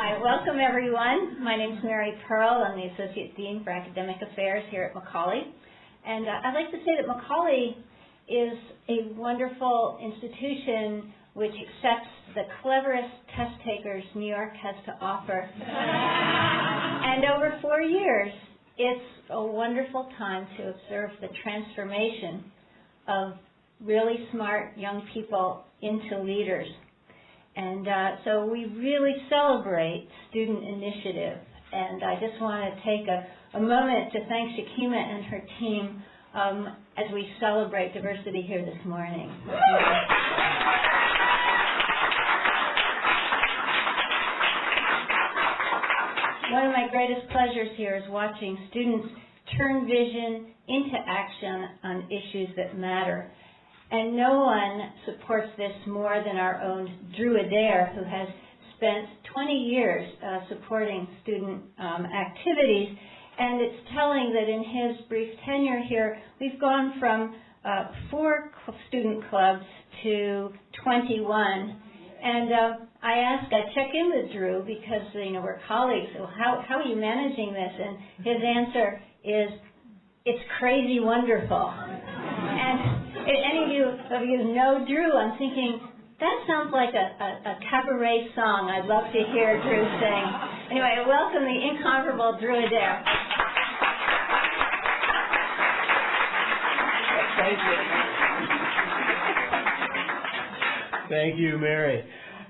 Hi, welcome everyone. My name is Mary Pearl. I'm the Associate Dean for Academic Affairs here at Macaulay. And uh, I'd like to say that Macaulay is a wonderful institution which accepts the cleverest test takers New York has to offer. and over four years, it's a wonderful time to observe the transformation of really smart young people into leaders. And uh, so we really celebrate student initiative. And I just want to take a, a moment to thank Shakima and her team um, as we celebrate diversity here this morning. One of my greatest pleasures here is watching students turn vision into action on issues that matter. And no one supports this more than our own Drew Adair, who has spent 20 years uh, supporting student um, activities. And it's telling that in his brief tenure here, we've gone from uh, four student clubs to 21. And uh, I asked, I check in with Drew because you know we're colleagues. So how how are you managing this? And his answer is, it's crazy wonderful. And if any of you of you know Drew, I'm thinking that sounds like a, a, a cabaret song. I'd love to hear Drew sing. Anyway, welcome the incomparable Drew Adair. Thank you. Thank you, Mary.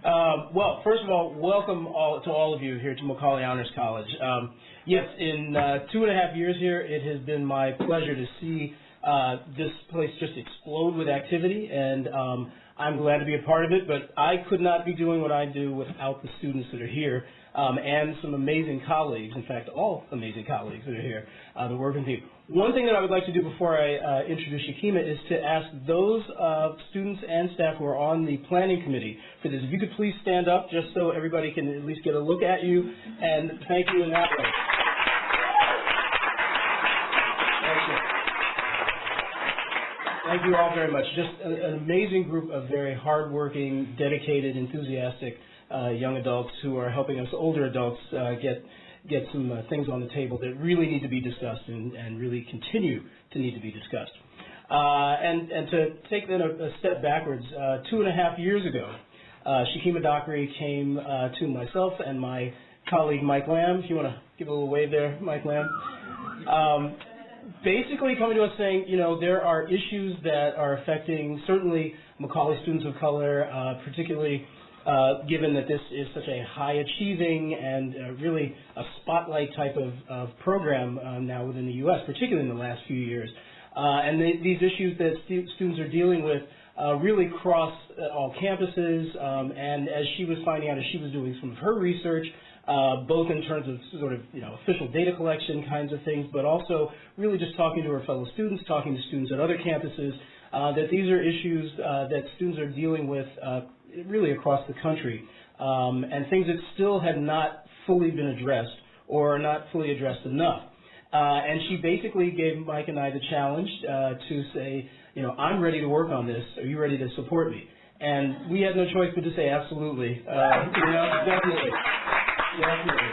Um, well, first of all, welcome all, to all of you here to Macaulay Honors College. Um, yes, in uh, two and a half years here, it has been my pleasure to see uh, this place just explode with activity, and um, I'm glad to be a part of it, but I could not be doing what I do without the students that are here um, and some amazing colleagues, in fact, all amazing colleagues that are here uh, that work with me. One thing that I would like to do before I uh, introduce Shakima is to ask those uh, students and staff who are on the planning committee for this, if you could please stand up just so everybody can at least get a look at you, and thank you in that way. Thank you all very much. Just an amazing group of very hardworking, dedicated, enthusiastic uh, young adults who are helping us older adults uh, get get some uh, things on the table that really need to be discussed and, and really continue to need to be discussed. Uh, and, and to take then a, a step backwards, uh, two and a half years ago, uh, Shakima Dockery came to myself and my colleague Mike Lamb. If you want to give a little wave there, Mike Lamb. Um, basically coming to us saying, you know, there are issues that are affecting certainly Macaulay students of color, uh, particularly uh, given that this is such a high achieving and uh, really a spotlight type of, of program um, now within the U.S., particularly in the last few years. Uh, and the, these issues that stu students are dealing with uh, really cross uh, all campuses, um, and as she was finding out as she was doing some of her research, uh, both in terms of sort of you know official data collection kinds of things, but also really just talking to her fellow students, talking to students at other campuses, uh, that these are issues uh, that students are dealing with uh, really across the country, um, and things that still had not fully been addressed or are not fully addressed enough. Uh, and she basically gave Mike and I the challenge to say, you know, I'm ready to work on this. Are you ready to support me? And we had no choice but to say absolutely. You know, definitely. Definitely.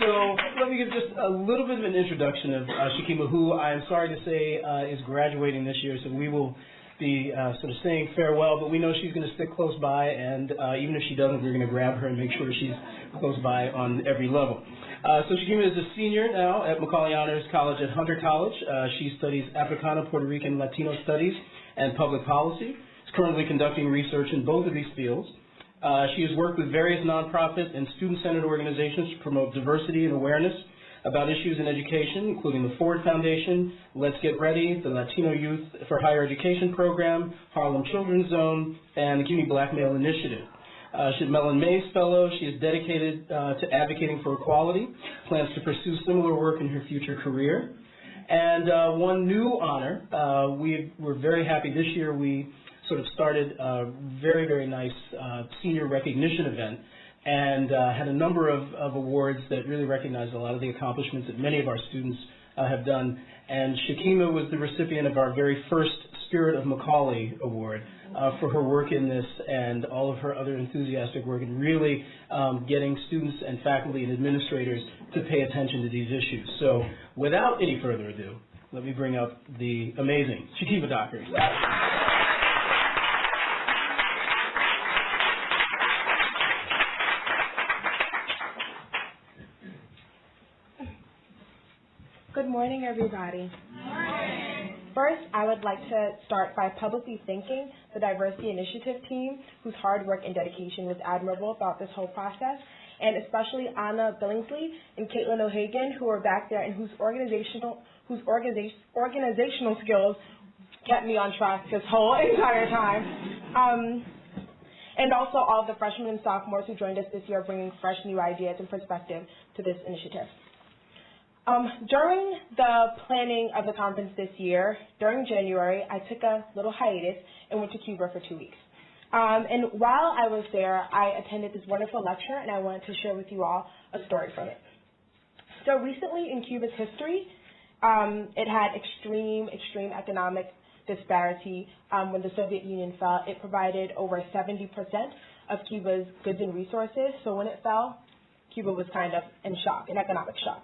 So let me give just a little bit of an introduction of uh, Shakima, who I'm sorry to say uh, is graduating this year. So we will be uh, sort of saying farewell, but we know she's going to stick close by, and uh, even if she doesn't, we're going to grab her and make sure she's close by on every level. Uh, so Shakima is a senior now at Macaulay Honors College at Hunter College. Uh, she studies Africana, Puerto Rican, Latino studies, and public policy. She's currently conducting research in both of these fields. Uh, she has worked with various nonprofit and student-centered organizations to promote diversity and awareness about issues in education, including the Ford Foundation, Let's Get Ready, the Latino Youth for Higher Education Program, Harlem Children's Zone, and the CUNY Black Male Initiative. Uh, she's Mellon Mays Fellow. She is dedicated uh, to advocating for equality, plans to pursue similar work in her future career. And uh, one new honor, uh, we were very happy this year we sort of started a very, very nice uh, senior recognition event and uh, had a number of, of, awards that really recognized a lot of the accomplishments that many of our students uh, have done. And Shakima was the recipient of our very first Spirit of Macaulay Award uh, for her work in this and all of her other enthusiastic work in really um, getting students and faculty and administrators to pay attention to these issues. So without any further ado, let me bring up the amazing Shakima Dockery. Morning, everybody. First, I would like to start by publicly thanking the Diversity Initiative team, whose hard work and dedication was admirable throughout this whole process, and especially Anna Billingsley and Caitlin O'Hagan, who were back there and whose organizational whose organization, organizational skills kept me on track this whole entire time. Um, and also all of the freshmen and sophomores who joined us this year, bringing fresh new ideas and perspective to this initiative. Um, during the planning of the conference this year, during January, I took a little hiatus and went to Cuba for two weeks. Um, and while I was there, I attended this wonderful lecture, and I wanted to share with you all a story from it. So recently in Cuba's history, um, it had extreme, extreme economic disparity. Um, when the Soviet Union fell, it provided over 70% of Cuba's goods and resources. So when it fell, Cuba was kind of in shock, in economic shock.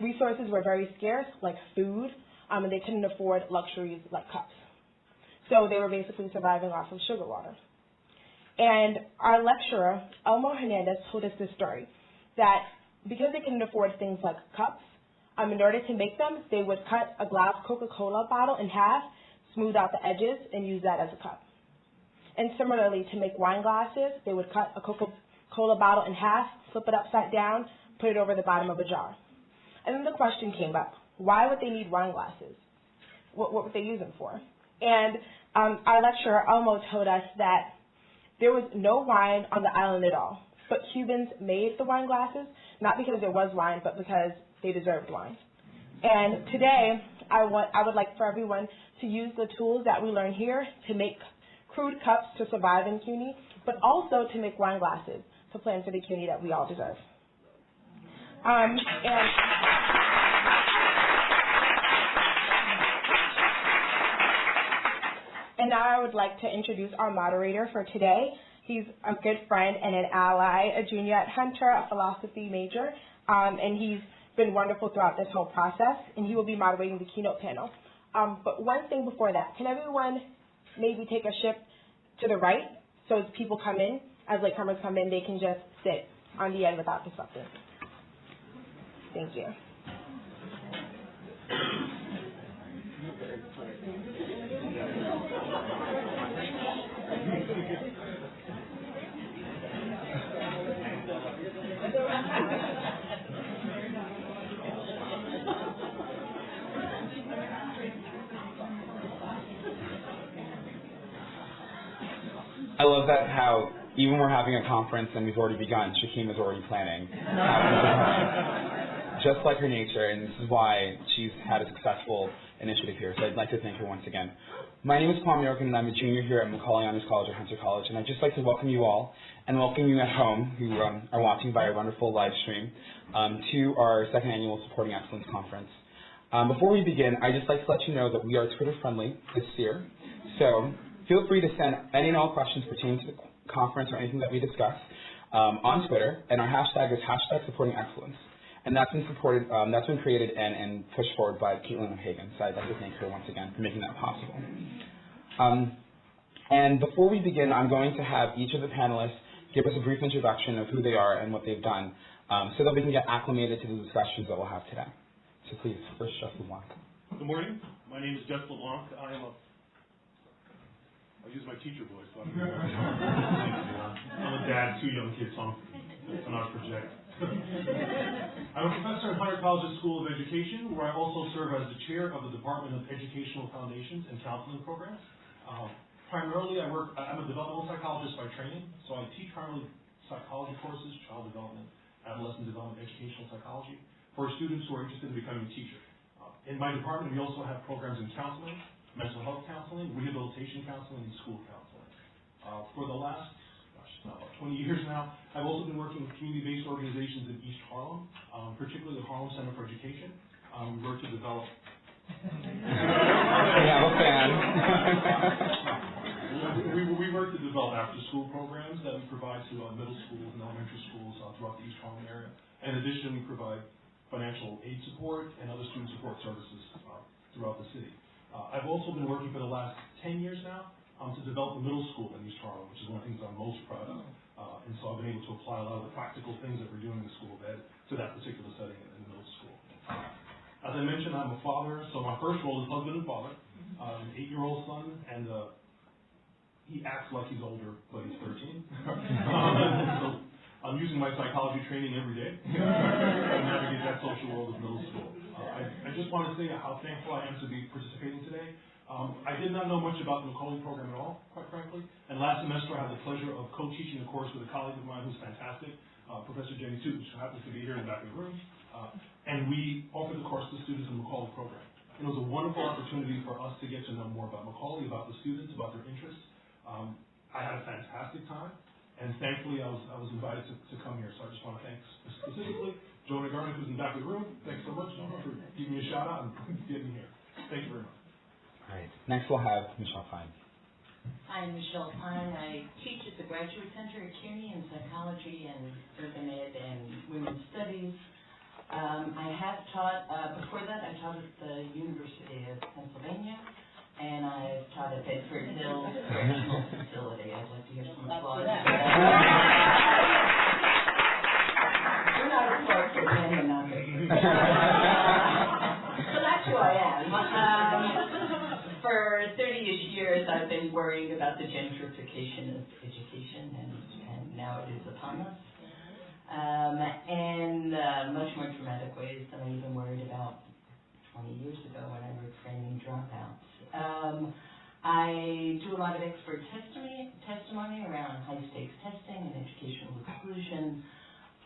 Resources were very scarce, like food, um, and they couldn't afford luxuries like cups. So they were basically surviving off of sugar water. And our lecturer, Elmo Hernandez, told us this story, that because they couldn't afford things like cups, um, in order to make them, they would cut a glass Coca-Cola bottle in half, smooth out the edges, and use that as a cup. And similarly, to make wine glasses, they would cut a Coca-Cola bottle in half, flip it upside down, put it over the bottom of a jar. And then the question came up, why would they need wine glasses? What, what would they use them for? And um, our lecturer, Elmo, told us that there was no wine on the island at all. But Cubans made the wine glasses, not because there was wine, but because they deserved wine. And today, I, want, I would like for everyone to use the tools that we learn here to make crude cups to survive in CUNY, but also to make wine glasses to plan for the CUNY that we all deserve. Um, and And now I would like to introduce our moderator for today. He's a good friend and an ally, a junior at Hunter, a philosophy major, um, and he's been wonderful throughout this whole process, and he will be moderating the keynote panel. Um, but one thing before that, can everyone maybe take a shift to the right so as people come in, as latecomers come in, they can just sit on the end without disrupting. Thank you. I love that how even we're having a conference and we've already begun, Shakim is already planning. Just like her nature, and this is why she's had a successful initiative here. So I'd like to thank her once again. My name is Paul Yorkin, and I'm a junior here at Macaulay Honors College at Hunter College, and I'd just like to welcome you all and welcome you at home who um, are watching via a wonderful live stream um, to our second annual Supporting Excellence Conference. Um, before we begin, I'd just like to let you know that we are Twitter friendly this year. So feel free to send any and all questions pertaining to the conference or anything that we discuss um, on Twitter, and our hashtag is hashtag supporting excellence. And that's been supported, um, that's been created and, and, pushed forward by Caitlin O'Hagan. So I'd like to thank her once again for making that possible. Um, and before we begin, I'm going to have each of the panelists give us a brief introduction of who they are and what they've done um, so that we can get acclimated to the discussions that we'll have today. So please, first, Jeff LeBlanc. Good morning. My name is Jeff LeBlanc. I am a I use my teacher voice. So I'm, I'm a dad, two young kids, so I'm, not project. I'm a professor at Hunter College School of Education, where I also serve as the chair of the Department of Educational Foundations and Counseling Programs. Um, primarily, I work. I'm a developmental psychologist by training, so I teach primarily psychology courses, child development, adolescent development, educational psychology, for students who are interested in becoming a teacher. Uh, in my department, we also have programs in counseling, mental health counseling, rehabilitation counseling, and school counseling. Uh, for the last, gosh, about 20 years now, I've also been working with community-based organizations in East Harlem, um, particularly the Harlem Center for Education. Um, we work to develop we have a fan. We, we work to develop after-school programs that we provide to uh, middle schools and elementary schools uh, throughout the East Harlem area. In addition, we provide financial aid support and other student support services uh, throughout the city. Uh, I've also been working for the last 10 years now um, to develop a middle school in East Harlem, which is one of the things I'm most proud of. Uh, And so I've been able to apply a lot of the practical things that we're doing in the school of ed to that particular setting in the middle school. As I mentioned, I'm a father, so my first role is husband and father. Uh, an eight-year-old son, and uh, he acts like he's older, but he's 13. Um, so I'm using my psychology training every day to navigate that social world of middle school. Uh, I, I just want to say how thankful I am to be participating today. Um, I did not know much about the Macaulay program at all, quite frankly. And last semester, I had the pleasure of co-teaching a course with a colleague of mine who's fantastic, uh, Professor Jenny Toots, who happens to be here in the back of the room. Uh, and we offered the course to students in the Macaulay program. And it was a wonderful opportunity for us to get to know more about Macaulay, about the students, about their interests. Um, I had a fantastic time, and thankfully, I was, I was invited to, to come here, so I just want to thank specifically Jonah Garner, who's in the back of the room. Thanks so much, Jonah, for giving me a shout out and getting here. Thank you very much. All right. Next, we'll have Michelle Fine. Hi, I'm Michelle Fine. I teach at the Graduate Center at CUNY in psychology and urban ed and women's studies. Um, I have taught, uh, before that, I taught at the University of Pennsylvania, and I've taught at Bedford Hills Correctional Facility. I'd like to hear some applause. We're not applause for men and not So that's who I am. For 30-ish years, I've been worrying about the gentrification of education, and, and now it is upon us. Um, in uh, much more dramatic ways than I even worried about 20 years ago when I wrote Framing Dropouts. Um, I do a lot of expert testimony, testimony around high-stakes testing and educational exclusion.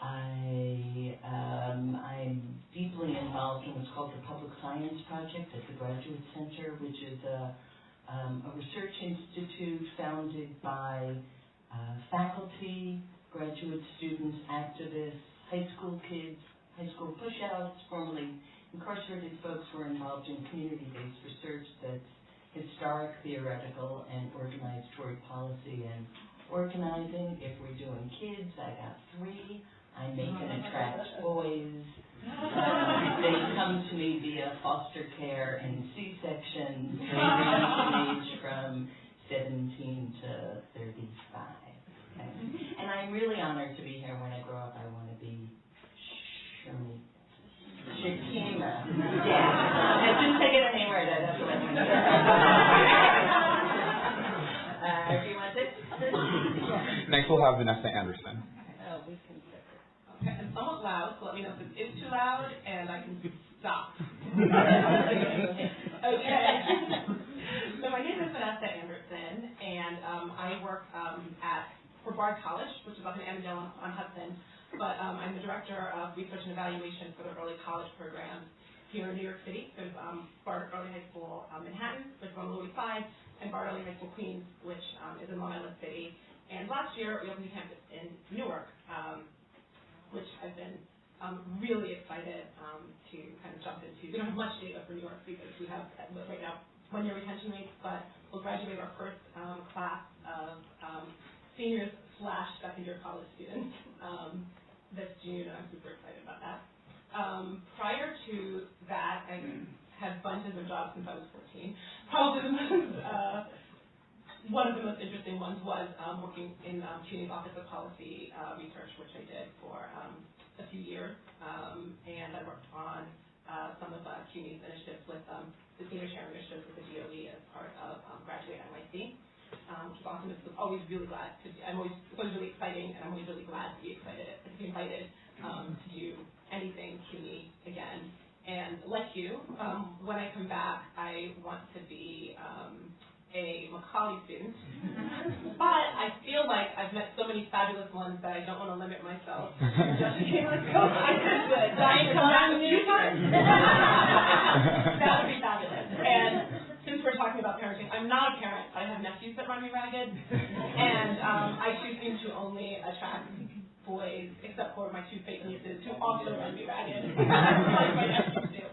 I, um, I'm deeply involved in what's called the Public Science Project at the Graduate Center, which is a, um, a research institute founded by uh, faculty, graduate students, activists, high school kids, high school pushouts, formerly incarcerated folks who are involved in community-based research that's historic, theoretical, and organized toward policy and organizing. If we're doing kids, I got three. I make and attract boys. Um, they come to me via foster care and C-section. They range in age from 17 to 35. Okay. And I'm really honored to be here. When I grow up, I want to be Shirley. Shakima. Yeah. I didn't take it anywhere. That's what I want to Uh, do you want this? Next, we'll have Vanessa Anderson. Oh, we can set this. Okay, I'm somewhat loud, so let me know if it is too loud, and I can stop. Okay. So my name is Vanessa Anderson, and um, I work um, at, for Bard College, which is up in Annandale on on Hudson, but um, I'm the Director of Research and Evaluation for the Early College Program here in New York City. There's um, Bard Early High School um, Manhattan, which is on Lower East Side, and Bard Early High School Queens, which um, is in Long Island City. And last year, we opened a campus in Newark, um, which I've been um, really excited um, to kind of jump into. We don't have much data for New York because we have right now one-year retention rates, but we'll graduate our first um, class of um, seniors slash second-year college students um, this June, I'm super excited about that. Um, prior to that, I had bunches of jobs since I was 14. Probably the most, uh, one of the most interesting ones was um, working in um, Office of Policy uh, Research, which I did for um, a few years, um, and I worked on uh, some of uh, CUNY's initiatives with um, the senior sharing initiatives with the DOE as part of um, Graduate NYC, um, which is awesome. It's always really glad to. I'm always it's always really exciting, and I'm always really glad to be excited to be invited um, to do anything CUNY again. And like you, um, when I come back, I want to be um, a Macaulay student. but I feel like I've met so many fabulous ones that I don't want to limit myself. Just okay, let's go. I could do it. I come back a few times. that would be fabulous. And since we're talking about parenting, I'm not a parent. I have nephews that run me ragged. And um, I choose to only attract boys, except for my two fake nieces, who also run me ragged. like my nephews do.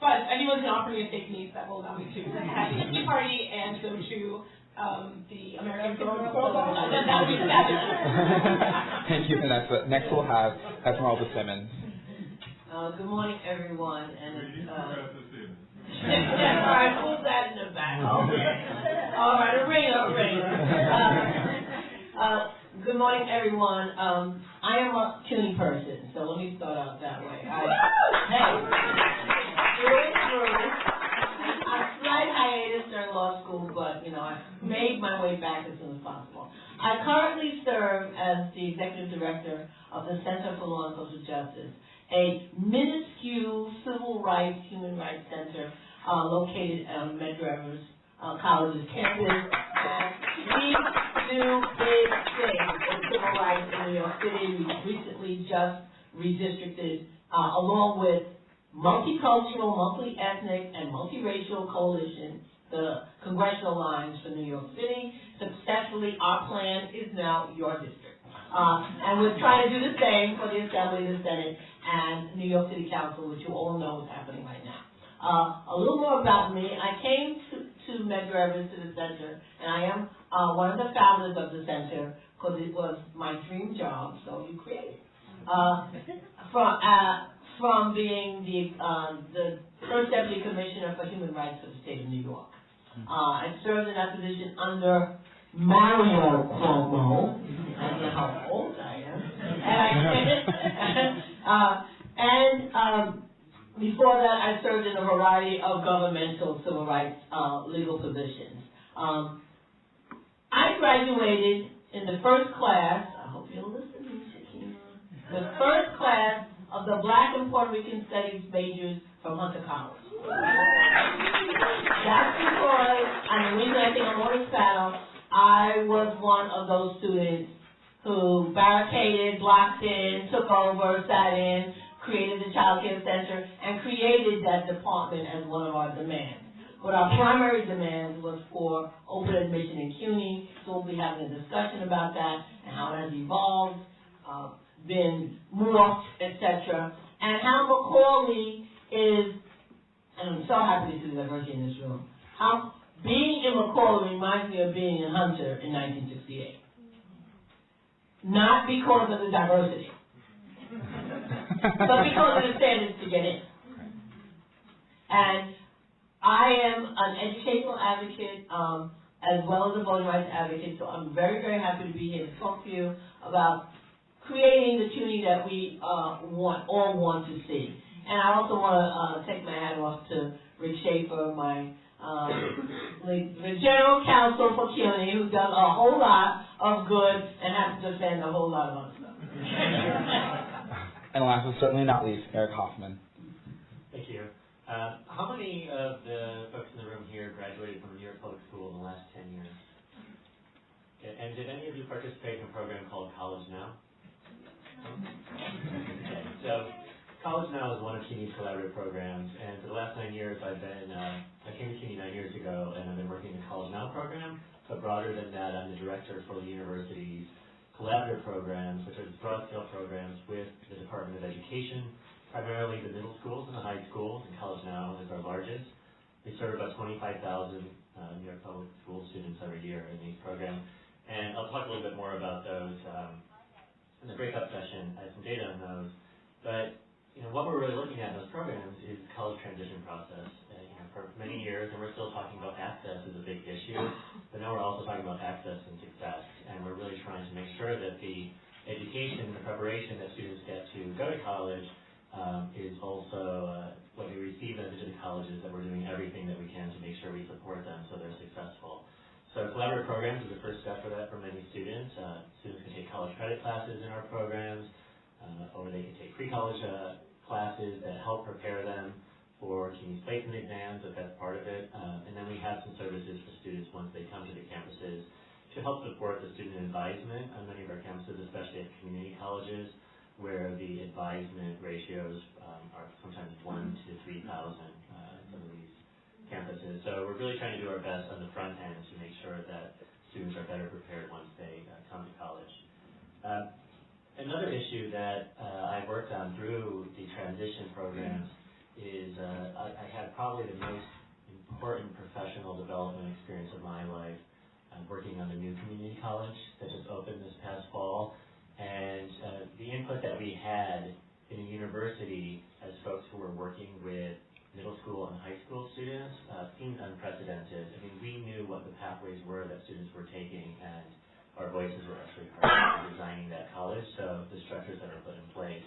But if anyone's an offer me a fake niece that will allow me to have a tea party and go to um, the American Girl Football. That that would be fabulous. Thank you, Vanessa. Next we'll have Esmeralda Simmons. Uh, good morning, everyone, and it's, uh, All right, hold that in the back. all right, a ring, a ring. Uh, uh, good morning, everyone. Um, I am a CUNY person, so let me start out that way. I, hey, and through, a slight hiatus during law school, but, you know, I made my way back as soon as possible. I currently serve as the executive director of the Center for Law and Social Justice, a minuscule civil rights, human rights center uh, located on Medgar Evers uh, College's campus. We do big things in civil rights in New York City. We recently just redistricted, uh, along with multicultural, multi-ethnic, and multiracial coalition, the congressional lines for New York City. Successfully, our plan is now your district. Uh, and we're trying to do the same for the Assembly, the Senate, and New York City Council, which you all know is happening right now. Uh, a little more about me. I came to, to Medgar Evers to the center, and I am uh, one of the founders of the center because it was my dream job, so you create it. Uh, from uh, from being the um, the first deputy commissioner for human rights for the state of New York. Uh, I served in that position under Mario Cuomo. I know how old I am. And I uh, and um, before that, I served in a variety of governmental civil rights uh, legal positions. Um, I graduated in the first class. I hope you're listening, Shakima. The first class of the Black and Puerto Rican Studies majors from Hunter College. That's because, and the reason I think I'm on this panel, I was one of those students who barricaded, blocked in, took over, sat in, created the child care center, and created that department as one of our demands. But our primary demand was for open admission in CUNY, so we'll be having a discussion about that and how it has evolved, uh, been morphed, etc. and how Macaulay is, and I'm so happy to see the diversity in this room, how being in Macaulay reminds me of being in Hunter in 1968. Not because of the diversity, but because of the standards to get in. And I am an educational advocate, um, as well as a voting rights advocate, so I'm very, very happy to be here to talk to you about creating the tuning that we, uh, want, all want to see. And I also want to, uh, take my hat off to Rick Schaffer, my, um, the, the general counsel for CUNY, who does a whole lot of good and has to defend a whole lot of other stuff. And last but certainly not least, Eric Hoffman. Thank you. Uh, how many of the folks in the room here graduated from New York Public School in the last 10 years? And did any of you participate in a program called College Now? So College Now is one of CUNY's collaborative programs, and for the last nine years, I've been, uh, I came to CUNY nine years ago, and I've been working in the College Now program, but broader than that, I'm the director for the university's collaborative programs, which are broad-scale programs with the Department of Education, primarily the middle schools and the high schools, and College Now is our largest. We serve about 25,000 uh, New York Public School students every year in these programs, and I'll talk a little bit more about those um, in the breakout session. I have some data on those, but you know what we're really looking at in those programs is college transition process. Uh, you know, for many years, and we're still talking about access as a big issue, but now we're also talking about access and success, and we're really trying to make sure that the education, and the preparation that students get to go to college um, is also uh, when we receive them into the colleges that we're doing everything that we can to make sure we support them so they're successful. So collaborative programs is the first step for that for many students. Uh, students can take college credit classes in our programs, uh, or they can take pre-college uh, classes that help prepare them for CUNY's placement exams, if that's part of it. Uh, and then we have some services for students once they come to the campuses to help support the student advisement on many of our campuses, especially at community colleges, where the advisement ratios um, are sometimes one to 3,000 uh, some of these campuses. So we're really trying to do our best on the front end to make sure that students are better prepared once they uh, come to college. Uh, another issue that uh, I've worked on through the transition programs is uh, I, I had probably the most important professional development experience of my life uh, working on the new community college that just opened this past fall. And uh, the input that we had in a university as folks who were working with middle school and high school students uh, seemed unprecedented. I mean, we knew what the pathways were that students were taking, and our voices were actually part of designing that college. So the structures that are put in place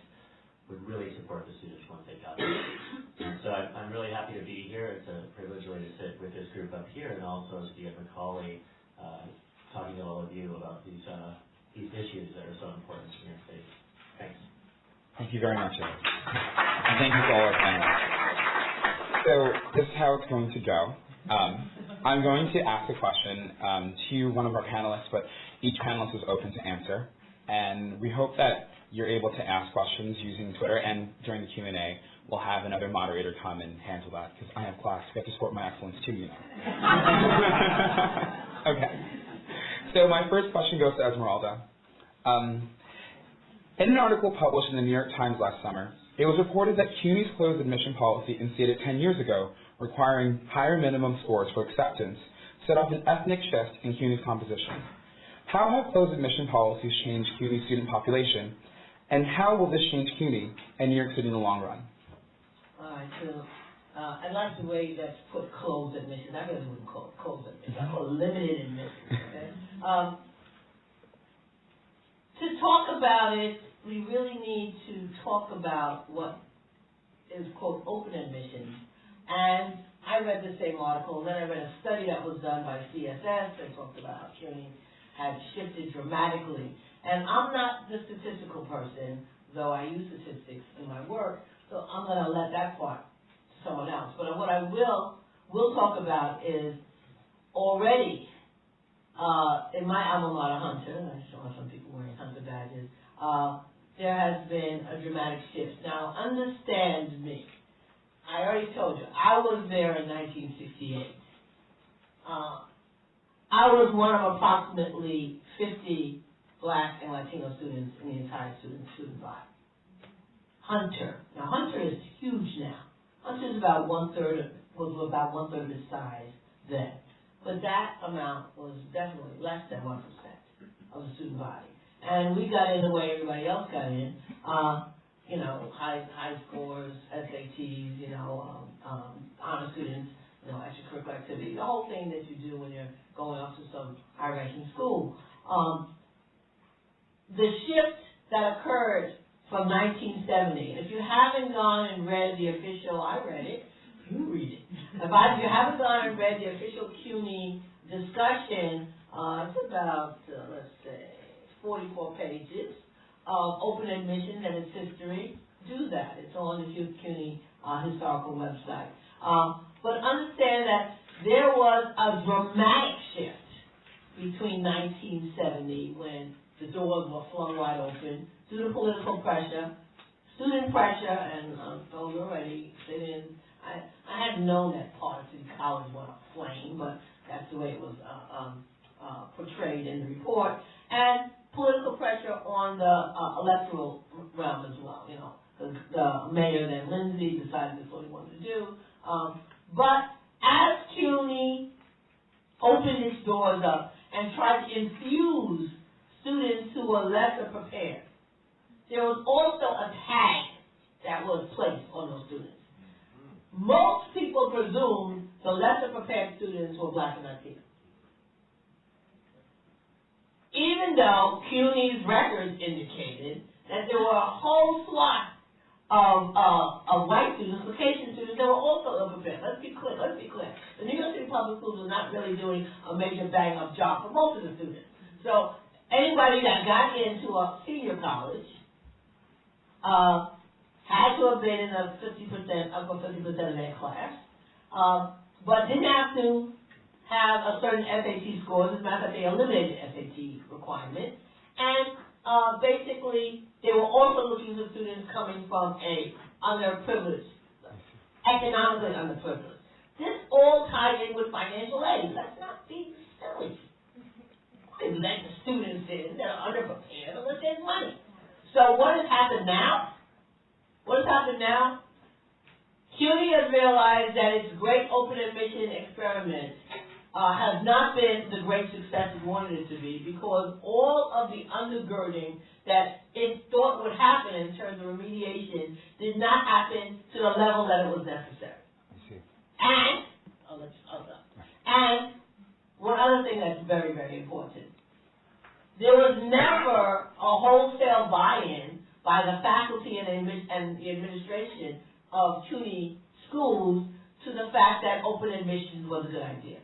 would really support the students once they got there. So I'm, I'm really happy to be here. It's a privilege really to sit with this group up here, and also to be at Macaulay, uh, talking to all of you about these uh, these issues that are so important in your state. Thanks. Thank you very much, Ed. And thank you to all our panelists. So this is how it's going to go. Um, I'm going to ask a question um, to one of our panelists, but each panelist is open to answer. And we hope that you're able to ask questions using Twitter, and during the Q&A, we'll have another moderator come and handle that, because I have class. We have to support my excellence too, you know. okay. So my first question goes to Esmeralda. Um, in an article published in the New York Times last summer, it was reported that CUNY's closed admission policy instated 10 years ago, requiring higher minimum scores for acceptance, set off an ethnic shift in CUNY's composition. How have closed admission policies changed CUNY's student population, and how will this change CUNY and New York City in the long run? All right, so, uh, I like the way that's put closed admission, I really wouldn't call it closed admission, I call it limited admission, okay? Um, to talk about it, we really need to talk about what is quote, open admissions. And I read the same article, then I read a study that was done by CSS, that talked about how CUNY had shifted dramatically. And I'm not the statistical person, though I use statistics in my work, so I'm gonna let that part to someone else. But what I will, will talk about is already, uh, in my alma mater, Hunter, I saw some people wearing Hunter badges, uh, there has been a dramatic shift. Now, understand me. I already told you, I was there in 1968. Uh, I was one of approximately 50 black and Latino students in the entire student student body. Hunter. Now Hunter is huge now. Hunter is about one third was about one third of the size then. But that amount was definitely less than one percent of the student body. And we got in the way everybody else got in. Uh, you know, high high scores, SATs, you know, um, um, honor students, you know, extracurricular activities, the whole thing that you do when you're going off to some high ranking school. Um, the shift that occurred from 1970, if you haven't gone and read the official, I read it, you read it. If, I, if you haven't gone and read the official CUNY discussion, uh, it's about, uh, let's say, 44 pages of open admission and its history. Do that. It's on the CUNY uh, historical website. Um, but understand that there was a dramatic shift between 1970 when the doors were flung wide open due to political pressure, student pressure, and um, so you're already sitting. I, I hadn't known that part of City College went aflame, but that's the way it was uh, um, uh, portrayed in the report. And political pressure on the uh, electoral realm as well. You know, the, the mayor then Lindsay decided that's what he wanted to do. Um, but as CUNY opened its doors up and tried to infuse students who were lesser prepared, there was also a tag that was placed on those students. Most people presumed the lesser prepared students were black and Latino. Even though CUNY's records indicated that there were a whole swath of, uh, of white students, Caucasian students, that were also ill-prepared. Let's be clear, let's be clear. The New York City Public Schools are not really doing a major bang-up job for most of the students. So anybody that got into a senior college, uh, had to have been in the fifty percent, upper fifty percent of their class, um, but didn't have to have a certain SAT score. As a matter of fact, they eliminated SAT requirement. And, uh, basically, they were also looking for students coming from a underprivileged, economically underprivileged. This all tied in with financial aid. Let's not be silly. Why let the students in that are underprepared unless there's money? So what has happened now? What has happened now? CUNY has realized that its great open admission experiment uh, has not been the great success it wanted it to be because all of the undergirding that it thought would happen in terms of remediation did not happen to the level that it was necessary. And, let's, hold on. And one other thing that's very, very important. There was never a wholesale buy-in by the faculty and, admi- and the administration of CUNY schools to the fact that open admissions was a good idea.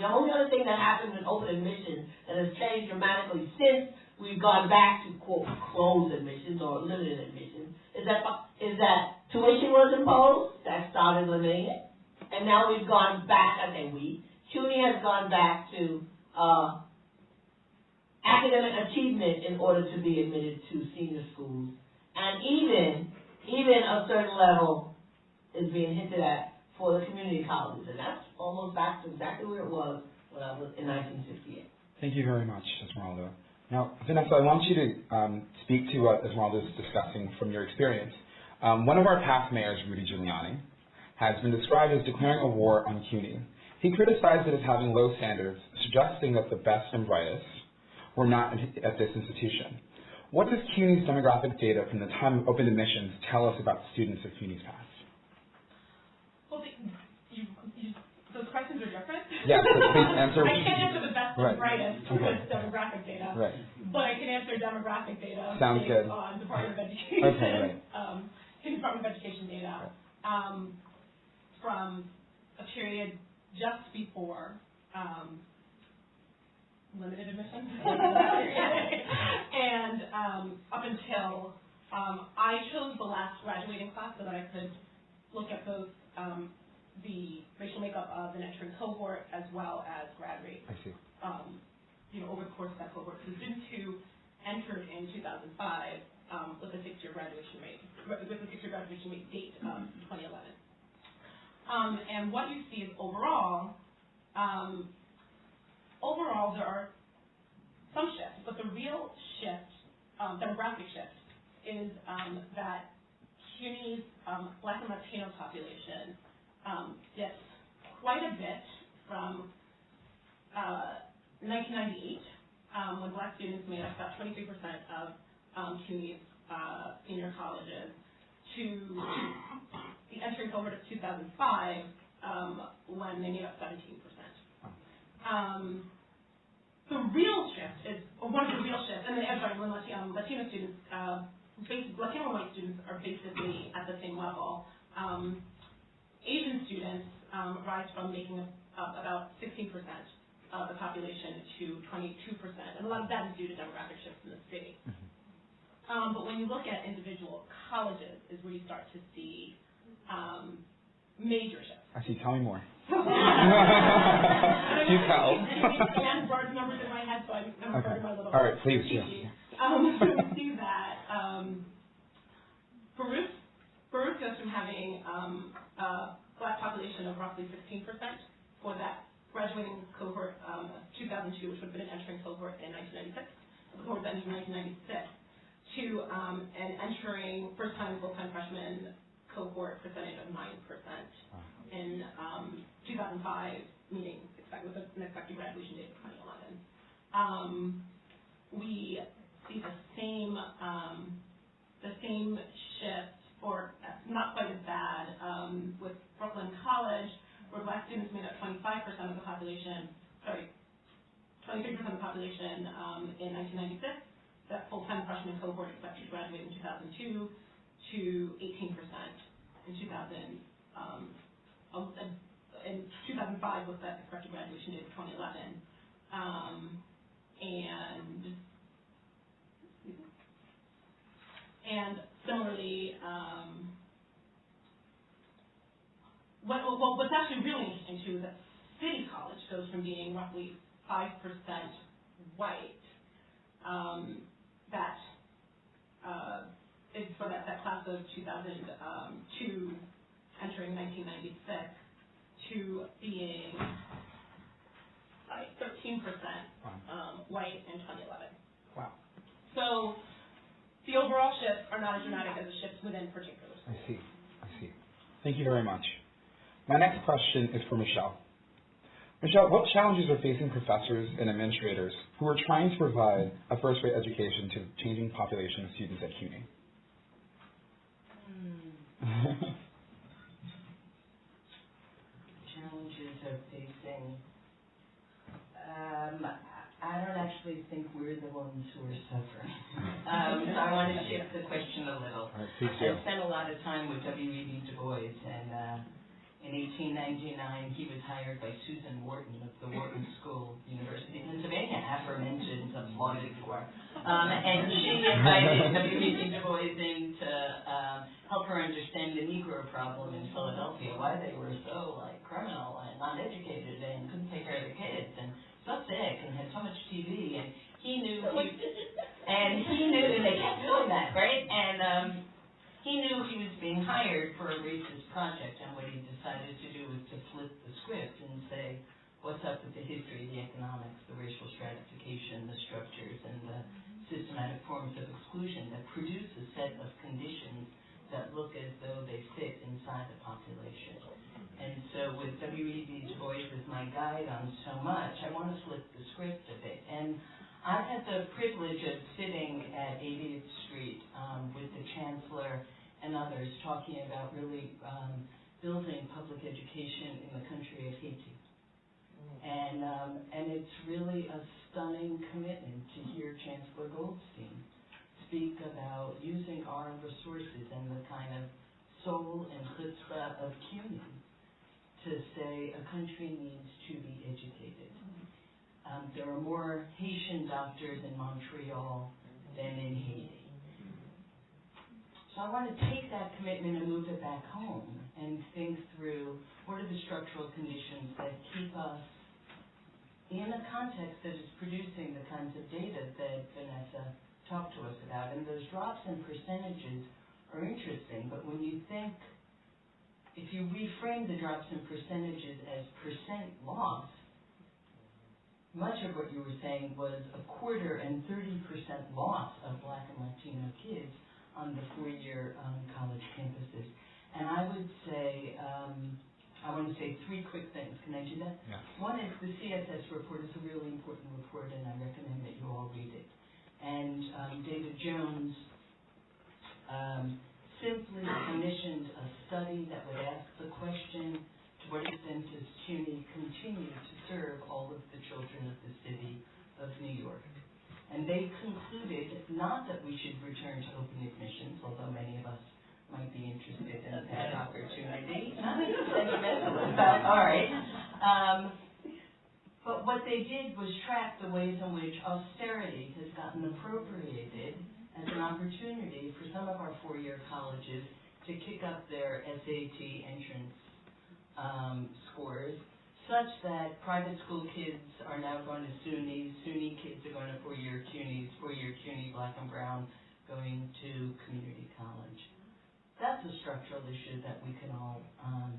The only other thing that happened with open admissions that has changed dramatically since we've gone back to quote closed admissions or limited admissions is that is that tuition was imposed, that started limiting it, and now we've gone back. I say we. CUNY has gone back to uh, academic achievement in order to be admitted to senior schools, and even even a certain level is being hinted at for the community colleges, and that's almost back to exactly where it was when I was in 1968. Thank you very much, Esmeralda. Now, Vanessa, I want you to um, speak to what Esmeralda is discussing from your experience. Um, one of our past mayors, Rudy Giuliani, has been described as declaring a war on CUNY. He criticized it as having low standards, suggesting that the best and brightest were not at this institution. What does CUNY's demographic data from the time of open admissions tell us about students of CUNY's past? Well, the, you, you, those questions are different. Yes, so please answer. I can't answer the best Right. and brightest Okay. with demographic data. Right. But I can answer demographic data. Sounds based good. On Department of Education. Okay, right. Um, Department of Education data, um, from a period just before, um, limited admission. And, um, up until, um, I chose the last graduating class so that I could look at both, um, the racial makeup of an entering cohort as well as grad rate I see. um, you know, over the course of that cohort. So students who entered in 2005 um, with a six-year graduation rate, with a six-year graduation rate date of 2011. Um, and what you see is overall, um, overall there are some shifts, but the real shift, um, demographic shift, is um, that CUNY's um, Black and Latino population um, dips quite a bit from uh, 1998, um, when black students made up about 23% of um, CUNY's uh, senior colleges, to the entering cohort of 2005, um, when they made up 17%. Um, the real shift is, one of the real shifts, and then, I'm sorry, when Latino, Latino students, uh, basi- Latino white students are basically at the same level. Um, Asian students um, rise from making up about 16% of the population to 22%, and a lot of that is due to demographic shifts in the city. Um, but when you look at individual colleges, is where you start to see um, major shifts. I see. Tell me more. Do tell. And word numbers in my head, so I'm, I'm Okay. my little. All right, please, sheet. Um, so we see that, um, Baruch, Baruch goes from having, um, a black population of roughly sixteen percent for that graduating cohort, um, of two thousand two, which would have been an entering cohort in nineteen ninety-six, the cohort that ended in nineteen ninety-six, to, um, an entering first-time full-time freshman cohort percentage of nine percent in um, 2005, meaning expect, with an expected graduation date of 2011. Um, we see the same um, the same shift, or not quite as bad, um, with Brooklyn College, where black students made up 25% of the population. Sorry, 23% of the population um, in 1996. That full-time freshman cohort expected to graduate in 2002 to 18% in 2000. Um, um, in 2005 was that expected graduation date of 2011. Um, and and similarly, um, what, what, what's actually really interesting too is that City College goes from being roughly 5% white, um, that uh, is for that, that class of 2002 entering 1996 to being like 13% um, white in 2011. Wow. So the overall shifts are not as dramatic as the shifts within particulars. I see. I see. Thank you very much. My next question is for Michelle. Michelle, what challenges are facing professors and administrators who are trying to provide a first-rate education to the changing population of students at CUNY? challenges are facing, um, I don't actually think we're the ones who are suffering. Um, so I want to shift the question a little. Right, I spent a lot of time with W.E.B. Du Bois, and uh, in 1899 he was hired by Susan Wharton of the Wharton School, University of Pennsylvania, aforementioned, applauded for. Um, and she invited W.E.B. Du Bois in to uh, help her understand the Negro problem in Philadelphia, why they were so like criminal and not educated and couldn't take care of their kids and so sick and had so much TB and he knew he, and he knew they kept doing that, right? And um he knew he was being hired for a racist project and what he decided to do was to flip the script and say, what's up with the history, the economics, the racial stratification, the structures and the systematic forms of exclusion that produce a set of conditions that look as though they fit inside the population. And so with W.E.B. Bois as my guide on so much, I want to flip the script a bit. And I've had the privilege of sitting at 80th Street um, with the Chancellor and others talking about really um, building public education in the country of Haiti. And, um, and it's really a stunning commitment to hear Chancellor Goldstein speak about using our resources and the kind of soul and chutzpah of CUNY to say a country needs to be educated. Um, there are more Haitian doctors in Montreal than in Haiti. So I want to take that commitment and move it back home and think through what are the structural conditions that keep us in a context that is producing the kinds of data that Vanessa talked to us about. And those drops in percentages are interesting, but when you think if you reframe the drops in percentages as percent loss, much of what you were saying was a quarter and 30% loss of black and Latino kids on the four-year um, college campuses. And I would say, um, I want to say three quick things. Can I do that? Yeah. One is the CSS report is a really important report, and I recommend that you all read it. And um, David Jones um, simply commissioned a study that would ask the question, to what extent does CUNY continue to serve all of the children of the city of New York? And they concluded not that we should return to open admissions, although many of us might be interested in that opportunity. Not sentimental about, all right. Um, but what they did was track the ways in which austerity has gotten appropriated as an opportunity for some of our four-year colleges to kick up their SAT entrance um, scores such that private school kids are now going to SUNY, SUNY kids are going to four-year CUNYs, four-year CUNY black and brown going to community college. That's a structural issue that we can all um,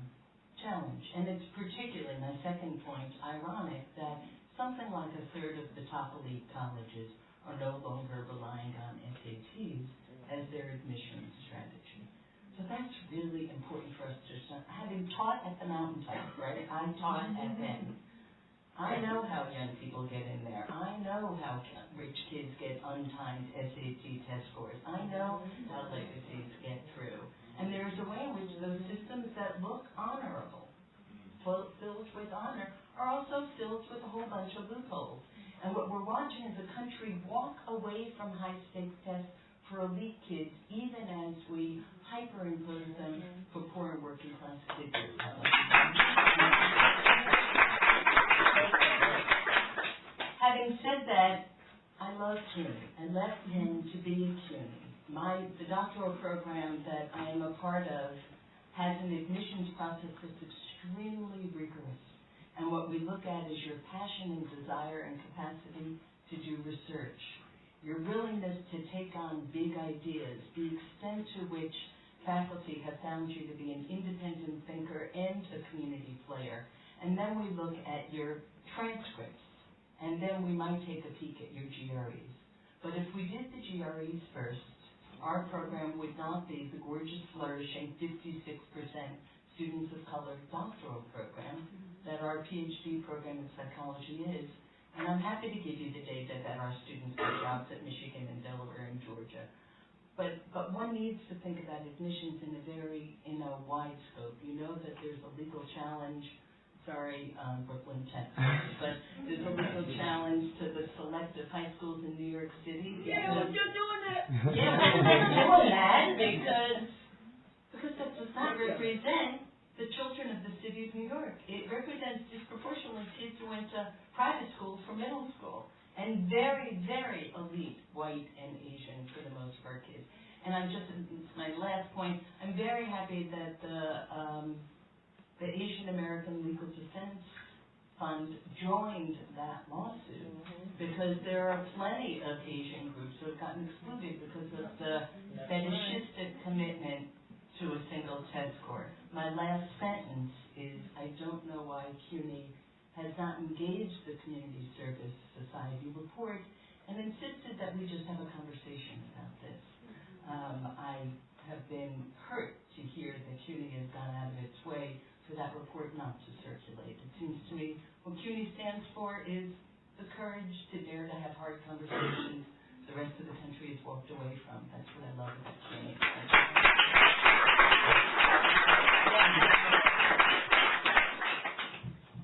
challenge. And it's particularly, my second point, ironic that something like a third of the top elite colleges are no longer relying on SATs as their admissions strategy. So that's really important for us to understand. Having taught at the mountaintop, right? I taught at mm-hmm. Penn. I know how young people get in there. I know how rich kids get untimed SAT test scores. I know how legacies get through. And there is a way in which those systems that look honorable, filled with honor, are also filled with a whole bunch of loopholes. And what we're watching is a country walk away from high stakes tests for elite kids, even as we hyperimpose them for poor and working class kids. Having said that, I love CUNY. I left him to be CUNY. My, the doctoral program that I am a part of has an admissions process that's extremely rigorous. And what we look at is your passion and desire and capacity to do research, your willingness to take on big ideas, the extent to which faculty have found you to be an independent thinker and a community player. And then we look at your transcripts, and then we might take a peek at your GREs. But if we did the GREs first, our program would not be the gorgeous, flourishing 56% students of color doctoral program that our PhD program in psychology is. And I'm happy to give you the data that our students get jobs at Michigan and Delaware and Georgia. But, but one needs to think about admissions in a very, in a wide scope. You know that there's a legal challenge, sorry, um, Brooklyn, Texas, but there's a legal challenge to the selective high schools in New York City. Yeah, because- but you're doing that. yeah, they're doing that because, because that does not represent the children of the city of New York. It represents disproportionately kids who went to private school for middle school. And very, very elite white and Asian for the most of our kids. And I'm just, it's my last point, I'm very happy that the, um, the Asian American Legal Defense Fund joined that lawsuit because there are plenty of Asian groups who have gotten excluded because of the fetishistic commitment to a single test score. My last sentence is, I don't know why CUNY has not engaged the Community Service Society report and insisted that we just have a conversation about this. Um, I have been hurt to hear that CUNY has gone out of its way for that report not to circulate. It seems to me what CUNY stands for is the courage to dare to have hard conversations the rest of the country has walked away from. That's what I love about CUNY.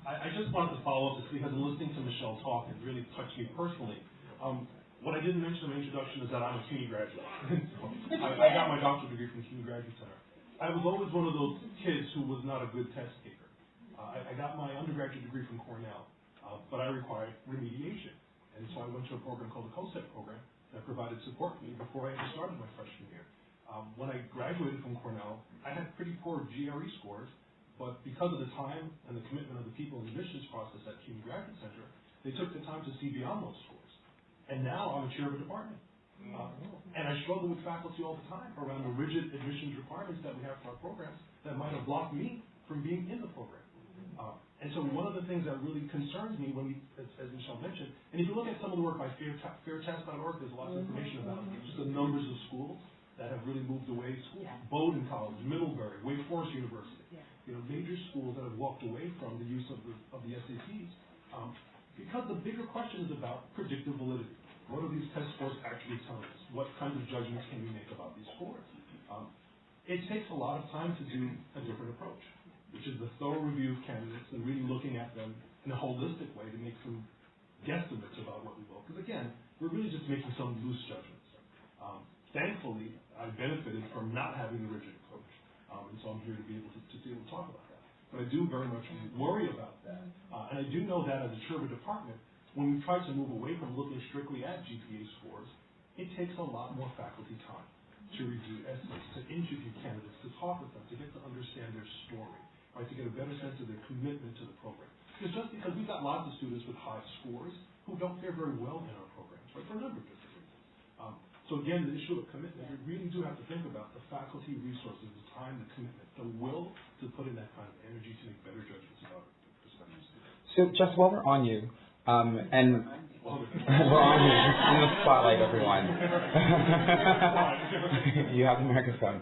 I, just wanted to follow up this because in listening to Michelle talk, it really touched me personally. Um, what I didn't mention in my introduction is that I'm a CUNY graduate. I, I got my doctorate degree from CUNY Graduate Center. I was always one of those kids who was not a good test taker. Uh, I, I got my undergraduate degree from Cornell, uh, but I required remediation. And so I went to a program called the COSEP program that provided support for me before I even started my freshman year. Um, when I graduated from Cornell, I had pretty poor GRE scores, but because of the time and the commitment of the people in the admissions process at CUNY Graduate Center, they took the time to see beyond those scores. And now I'm a chair of a department. Uh, and I struggle with faculty all the time around the rigid admissions requirements that we have for our programs that might have blocked me from being in the program. Uh, and so one of the things that really concerns me when we, as, as Michelle mentioned, and if you look at some of the work by fairtest.org, there's lots of information about just the numbers of schools that have really moved away. Schools, Bowdoin College, Middlebury, Wake Forest University, you know, major schools that have walked away from the use of the, of the SATs. Um, because the bigger question is about predictive validity. What are these test scores actually telling us? What kind of judgments can we make about these scores? Um, it takes a lot of time to do a different approach, which is the thorough review of candidates and really looking at them in a holistic way to make some guesstimates about what we will. Because again, we're really just making some loose judgments. Um, thankfully, I benefited from not having the rigid approach, um, and so I'm here to be able to, to be able to talk about that. But I do very much worry about that, uh, and I do know that as a chair of a department, when we try to move away from looking strictly at GPA scores, it takes a lot more faculty time to review essays, to interview candidates, to talk with them, to get to understand their story, right, to get a better sense of their commitment to the program. Because just because we've got lots of students with high scores who don't fare very well in our programs, right, for a number of different reasons. Um, so again, the issue of commitment, we really do have to think about the faculty resources, the time, the commitment, the will to put in that kind of energy to make better judgments about prospective students. So, just while we're on you, um, and Well, we're on you, in the spotlight, everyone. you have the microphone.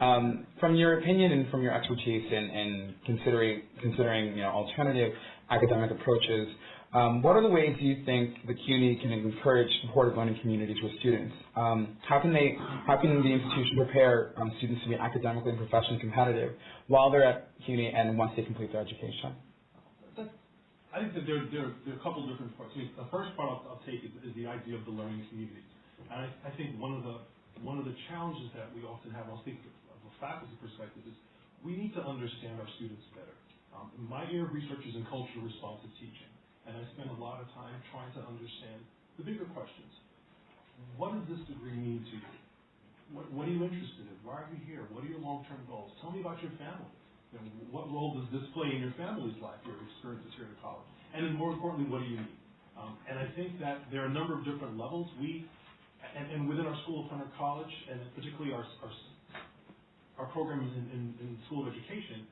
Um, from your opinion and from your expertise in, in considering considering you know alternative academic approaches, um, what are the ways you think the CUNY can encourage supportive learning communities with students? Um, how can they how can the institution prepare um, students to be academically and professionally competitive while they're at CUNY and once they complete their education? I think that there, there, there are a couple different parts. I mean, the first part I'll, I'll take is, is the idea of the learning community. And I, I think one of the one of the challenges that we often have, I'll speak of a faculty perspective, is we need to understand our students better. Um, my area of research is in cultural responsive teaching, and I spend a lot of time trying to understand the bigger questions. What does this degree mean to you? What, what are you interested in? Why are you here? What are your long-term goals? Tell me about your family. Know, what role does this play in your family's life, your experiences here at college? And then more importantly, what do you need? Um, and I think that there are a number of different levels. We, and, and within our School of Hunter College, and particularly our, our, our programs in, in, in School of Education,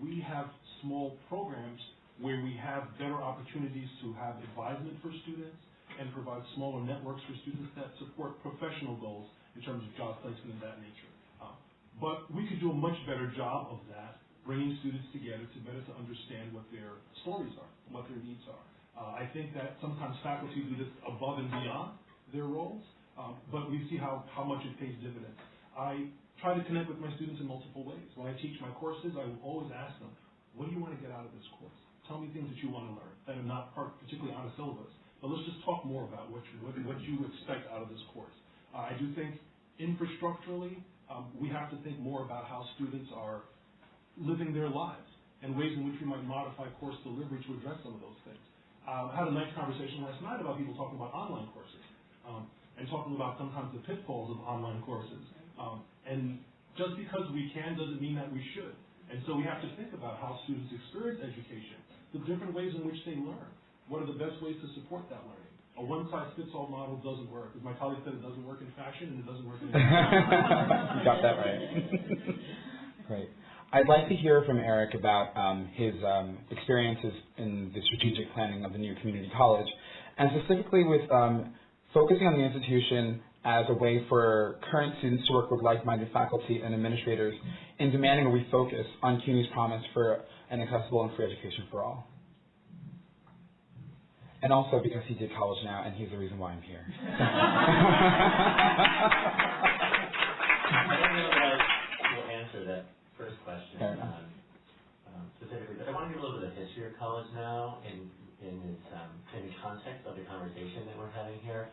we have small programs where we have better opportunities to have advisement for students and provide smaller networks for students that support professional goals in terms of job placement and that nature. Um, but we could do a much better job of that bringing students together to better to understand what their stories are, what their needs are. Uh, I think that sometimes faculty do this above and beyond their roles, um, but we see how, how much it pays dividends. I try to connect with my students in multiple ways. When I teach my courses, I will always ask them, what do you want to get out of this course? Tell me things that you want to learn that are not part, particularly on the syllabus. But let's just talk more about what you, what, what you expect out of this course. Uh, I do think infrastructurally, um, we have to think more about how students are living their lives and ways in which we might modify course delivery to address some of those things. Um, I had a nice conversation last night about people talking about online courses um, and talking about sometimes the pitfalls of online courses. Um, and just because we can doesn't mean that we should. And so we have to think about how students experience education, the different ways in which they learn. What are the best ways to support that learning? A one-size-fits-all model doesn't work. As my colleague said, it doesn't work in fashion and it doesn't work in you got that right. Great. I'd like to hear from Eric about um, his um, experiences in the strategic planning of the new community college, and specifically with um, focusing on the institution as a way for current students to work with like-minded faculty and administrators in demanding a refocus on CUNY's promise for an accessible and free education for all. And also because he did college now, and he's the reason why I'm here. I don't know that I will answer that first question Fair enough. um, specifically, but I want to give a little bit of history of college now in, in its, um, in the context of the conversation that we're having here.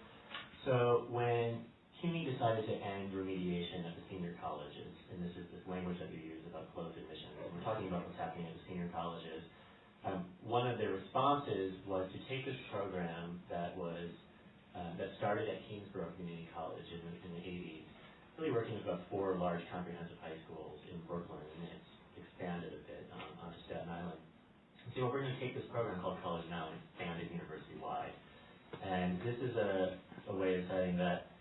So when CUNY decided to end remediation at the senior colleges, and this is this language that we use about closed admissions, and we're talking about what's happening at the senior colleges, um, one of their responses was to take this program that was uh, that started at Kingsborough Community College in the, in the 80s, really working with about four large comprehensive high schools in Brooklyn, and it's expanded a bit um, onto Staten Island. So we're going to take this program called College Now and expand it university-wide. And this is a, a way of saying that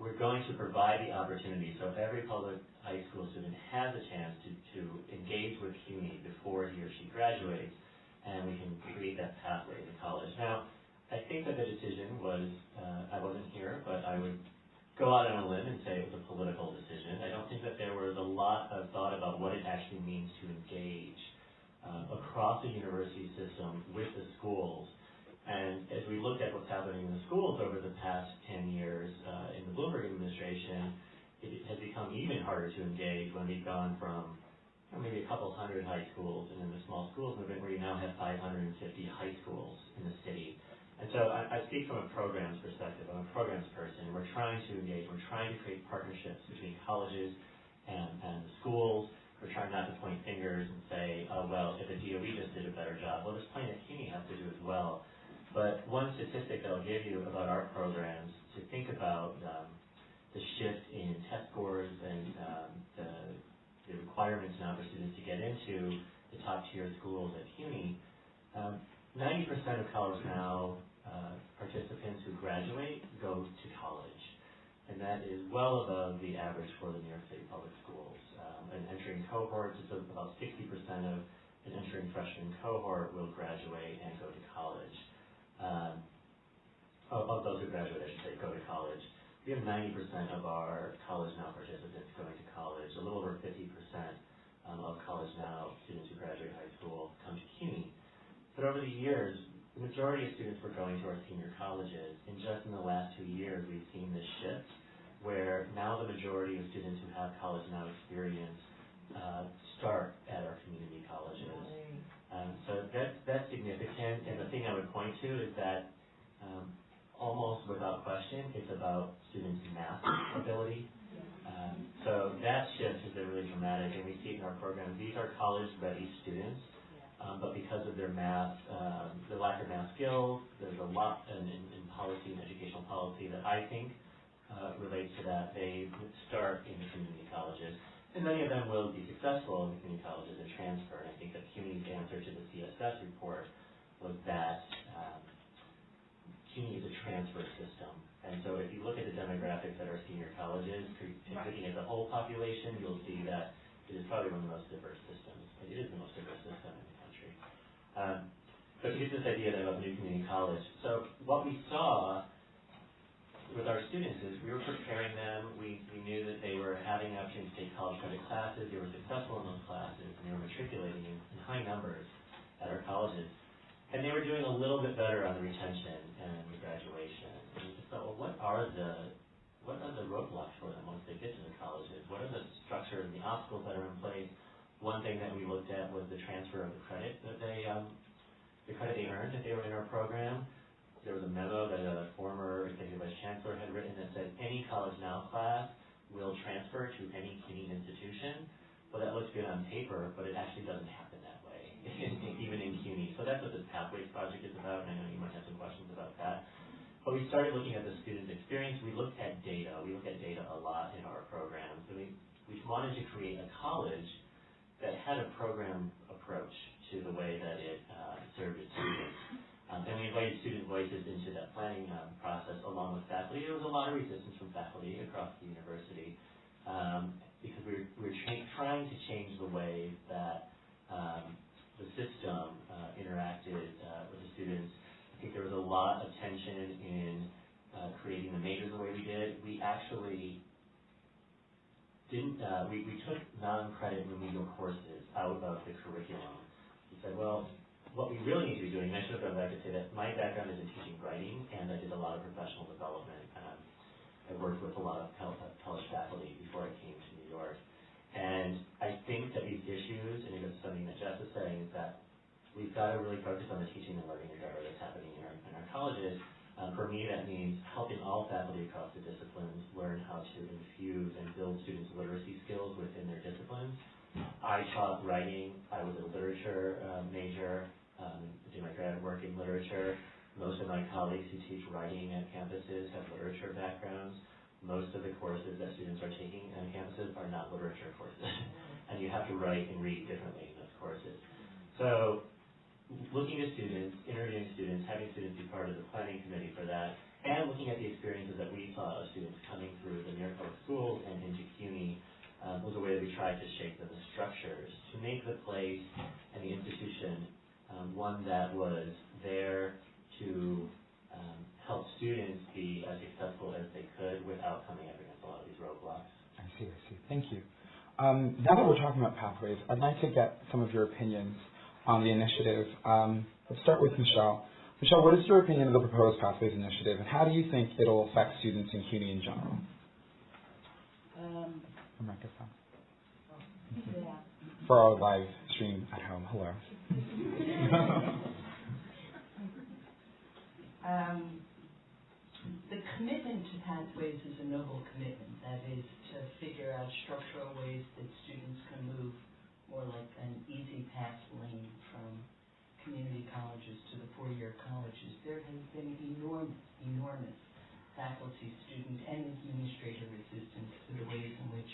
we're going to provide the opportunity, so if every public high school student has a chance to, to engage with CUNY before he or she graduates, and we can create that pathway to college. Now, I think that the decision was, uh, I wasn't here, but I would go out on a limb and say it was a political decision. I don't think that there was a lot of thought about what it actually means to engage uh, across the university system with the schools. And as we look at what's happening in the schools over the past 10 years uh, in the Bloomberg administration, it has become even harder to engage when we've gone from you know, maybe a couple hundred high schools and then the small schools movement where you now have 550 high schools in the city. And so I, speak from a programs perspective. I'm a programs person. We're trying to engage. We're trying to create partnerships between colleges and, schools. We're trying not to point fingers and say, oh, well, if the DOE just did a better job, well, there's plenty that CUNY has to do as well. But one statistic that I'll give you about our programs to think about um, the shift in test scores and um, the, requirements now for students to get into the top tier schools at CUNY, um, 90% of College Now uh, participants who graduate go to college. And that is well above the average for the New York City public schools. Um, an entering cohort, it's about 60% of an entering freshman cohort will graduate and go to college. Um, of, of those who graduate, I should say, go to college. We have 90% of our College Now participants going to college. A little over 50% um, of College Now students who graduate high school come to CUNY. But over the years, the majority of students were going to our senior colleges, and just in the last two years, we've seen this shift where now the majority of students who have College Now experience uh, start at our community colleges. Um, so that's, that's significant, and the thing I would point to is that um, almost without question, it's about students' math ability. Um, so that shift has been really dramatic, and we see it in our program. These are college-ready students um, but because of their math, um, the lack of math skills, there's a lot in, in, in policy and educational policy that I think uh, relates to that. They start in the community colleges, and many of them will be successful in the community colleges and transfer. And I think that CUNY's answer to the CSS report was that um, CUNY is a transfer system. And so if you look at the demographics at our senior colleges, looking at the whole population, you'll see that it is probably one of the most diverse systems. It is the most diverse system in. Um, but to this idea about the new community college, so what we saw with our students is we were preparing them, we, we knew that they were having the opportunity to take college credit classes, they were successful in those classes, and they were matriculating in, in high numbers at our colleges. And they were doing a little bit better on the retention and the graduation. And we just thought, well, what are the what are the roadblocks for them once they get to the colleges? What are the structures and the obstacles that are in place? One thing that we looked at was the transfer of the credit that they um, the credit they earned if they were in our program. There was a memo that a former executive vice chancellor had written that said any college now class will transfer to any CUNY institution. Well, that looks good on paper, but it actually doesn't happen that way, even in CUNY. So that's what this Pathways project is about, and I know you might have some questions about that. But we started looking at the student experience. We looked at data. We look at data a lot in our programs. And we, we wanted to create a college that had a program approach to the way that it uh, served its students. Um, and we invited student voices into that planning um, process along with faculty. There was a lot of resistance from faculty across the university um, because we were, we were trying to change the way that um, the system uh, interacted uh, with the students. I think there was a lot of tension in uh, creating the majors the way we did. We actually didn't, uh, we, we took non-credit remedial courses out of the curriculum. We said, well, what we really need to be doing, and I should have gone back to say that my background is in teaching writing, and I did a lot of professional development. Um, I worked with a lot of college faculty before I came to New York. And I think that these issues, and it was something that Jess was saying, is that we've got to really focus on the teaching and learning endeavor that's happening in our, in our colleges. Um, for me, that means helping all faculty across the disciplines learn how to infuse and build students' literacy skills within their disciplines. I taught writing. I was a literature uh, major. Um, did my grad work in literature. Most of my colleagues who teach writing at campuses have literature backgrounds. Most of the courses that students are taking on campuses are not literature courses, and you have to write and read differently in those courses. So looking at students, interviewing students, having students be part of the planning committee for that, and looking at the experiences that we saw of students coming through the York Public Schools and into CUNY um, was a way that we tried to shape the structures to make the place and the institution um, one that was there to um, help students be as successful as they could without coming up against a lot of these roadblocks. I see, I see. Thank you. Um, now that we're talking about pathways, I'd like to get some of your opinions on the initiative. Um, let's start with Michelle. Michelle, what is your opinion of the proposed Pathways Initiative, and how do you think it'll affect students in CUNY in general? Um, microphone. yeah. For our live stream at home, hello. Um, the commitment to pathways is a noble commitment. That is to figure out structural ways that students can move more like an easy pass lane from community colleges to the four-year colleges. There has been enormous, enormous faculty, student, and administrator resistance to the ways in which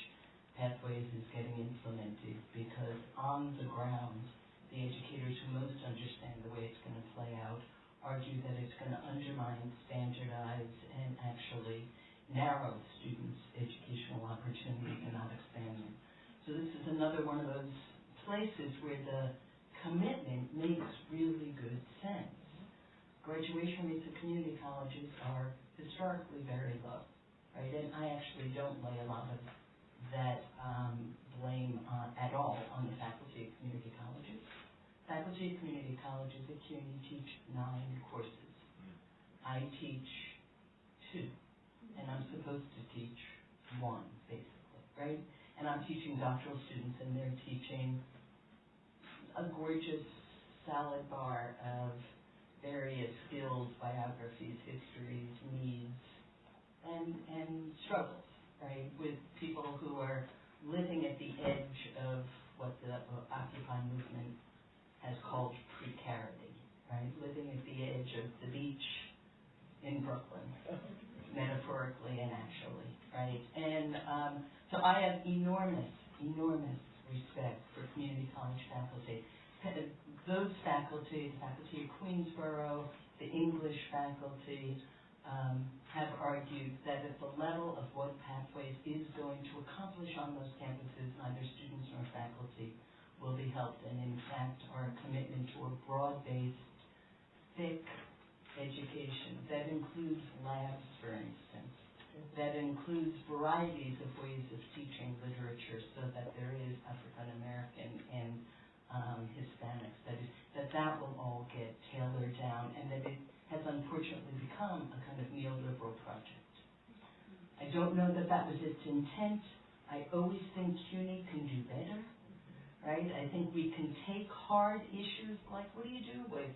Pathways is getting implemented because on the ground, the educators who most understand the way it's going to play out argue that it's going to undermine, standardize, and actually narrow students' educational opportunities and not expand them. So this is another one of those places where the commitment makes really good sense. Graduation rates at community colleges are historically very low, right? And I actually don't lay a lot of that um, blame on, at all on the faculty of community colleges. Faculty of community colleges at CUNY teach nine courses. I teach two, and I'm supposed to teach one, basically, right? And I'm teaching doctoral students, and they're teaching a gorgeous salad bar of various skills, biographies, histories, needs, and, and struggles right, with people who are living at the edge of what the Occupy movement has called precarity, right? Living at the edge of the beach in Brooklyn, metaphorically and actually, right? And um, so I have enormous, enormous respect for community college faculty. Those faculty, the faculty at Queensborough, the English faculty, um, have argued that at the level of what Pathways is going to accomplish on those campuses, neither students nor faculty will be helped. And in fact, our commitment to a broad-based, thick education that includes labs, for instance, that includes varieties of ways of teaching literature so that there is African American and um, Hispanics, that, is, that that will all get tailored down and that it has unfortunately become a kind of neoliberal project. I don't know that that was its intent. I always think CUNY can do better, right? I think we can take hard issues like what do you do with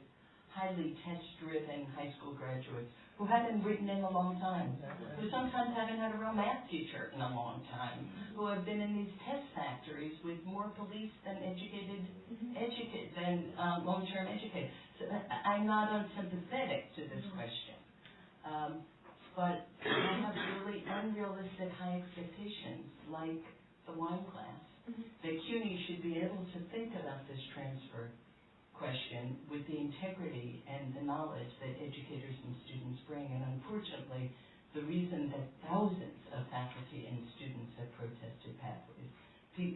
highly test-driven high school graduates who haven't written in a long time, who sometimes haven't had a math teacher in a long time, who have been in these test factories with more police than educated, educated than um, long-term educated. So I'm not unsympathetic to this question. Um, but I have really unrealistic high expectations, like the wine class. That CUNY should be able to think about this transfer question with the integrity and the knowledge that educators and students bring. And unfortunately, the reason that thousands of faculty and students have protested pathways,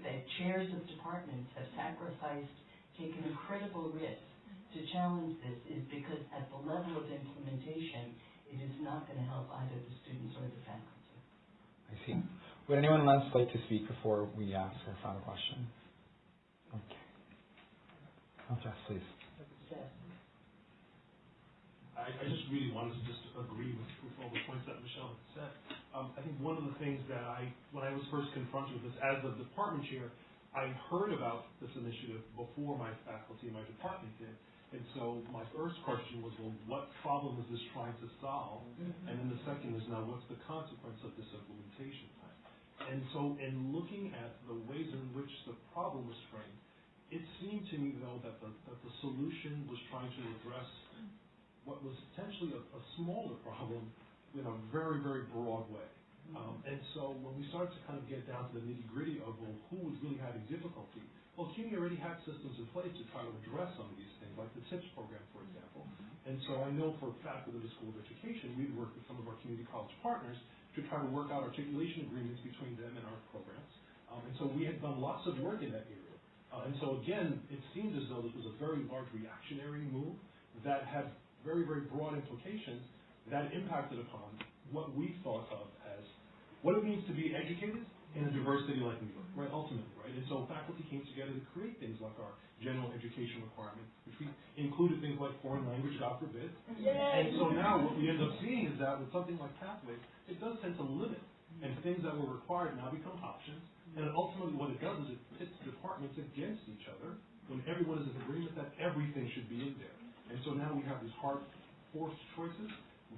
that chairs of departments have sacrificed, taken incredible risks to challenge this is because at the level of implementation, it is not going to help either the students or the faculty. I see. Would anyone else like to speak before we ask our final question? Okay. Please. I, I just really wanted to just agree with, with all the points that Michelle had said. Um, I think one of the things that I, when I was first confronted with this as the department chair, I heard about this initiative before my faculty and my department did. And so my first question was, well, what problem is this trying to solve? And then the second is now, what's the consequence of this implementation plan? And so in looking at the ways in which the problem was framed, it seemed to me though that the, that the solution was trying to address what was potentially a, a smaller problem in a very, very broad way. Um, and so when we started to kind of get down to the nitty gritty of, well, who was really having difficulty? Well, CUNY already had systems in place to try to address some of these things, like the TIPPS program, for example. And so I know for a fact within the School of Education, we've worked with some of our community college partners to try to work out articulation agreements between them and our programs. Um, and so we had done lots of work in that area. Uh, and so again, it seems as though this was a very large reactionary move that had very, very broad implications that impacted upon what we thought of as what it means to be educated in a diverse city like New York, right, ultimately, right? And so faculty came together to create things like our general education requirement, which we included things like foreign language, God forbid. And so now what we end up seeing is that with something like Pathways, it does tend to limit, and things that were required now become options. And ultimately what it does is it pits departments against each other when everyone is in agreement that everything should be in there. And so now we have these hard forced choices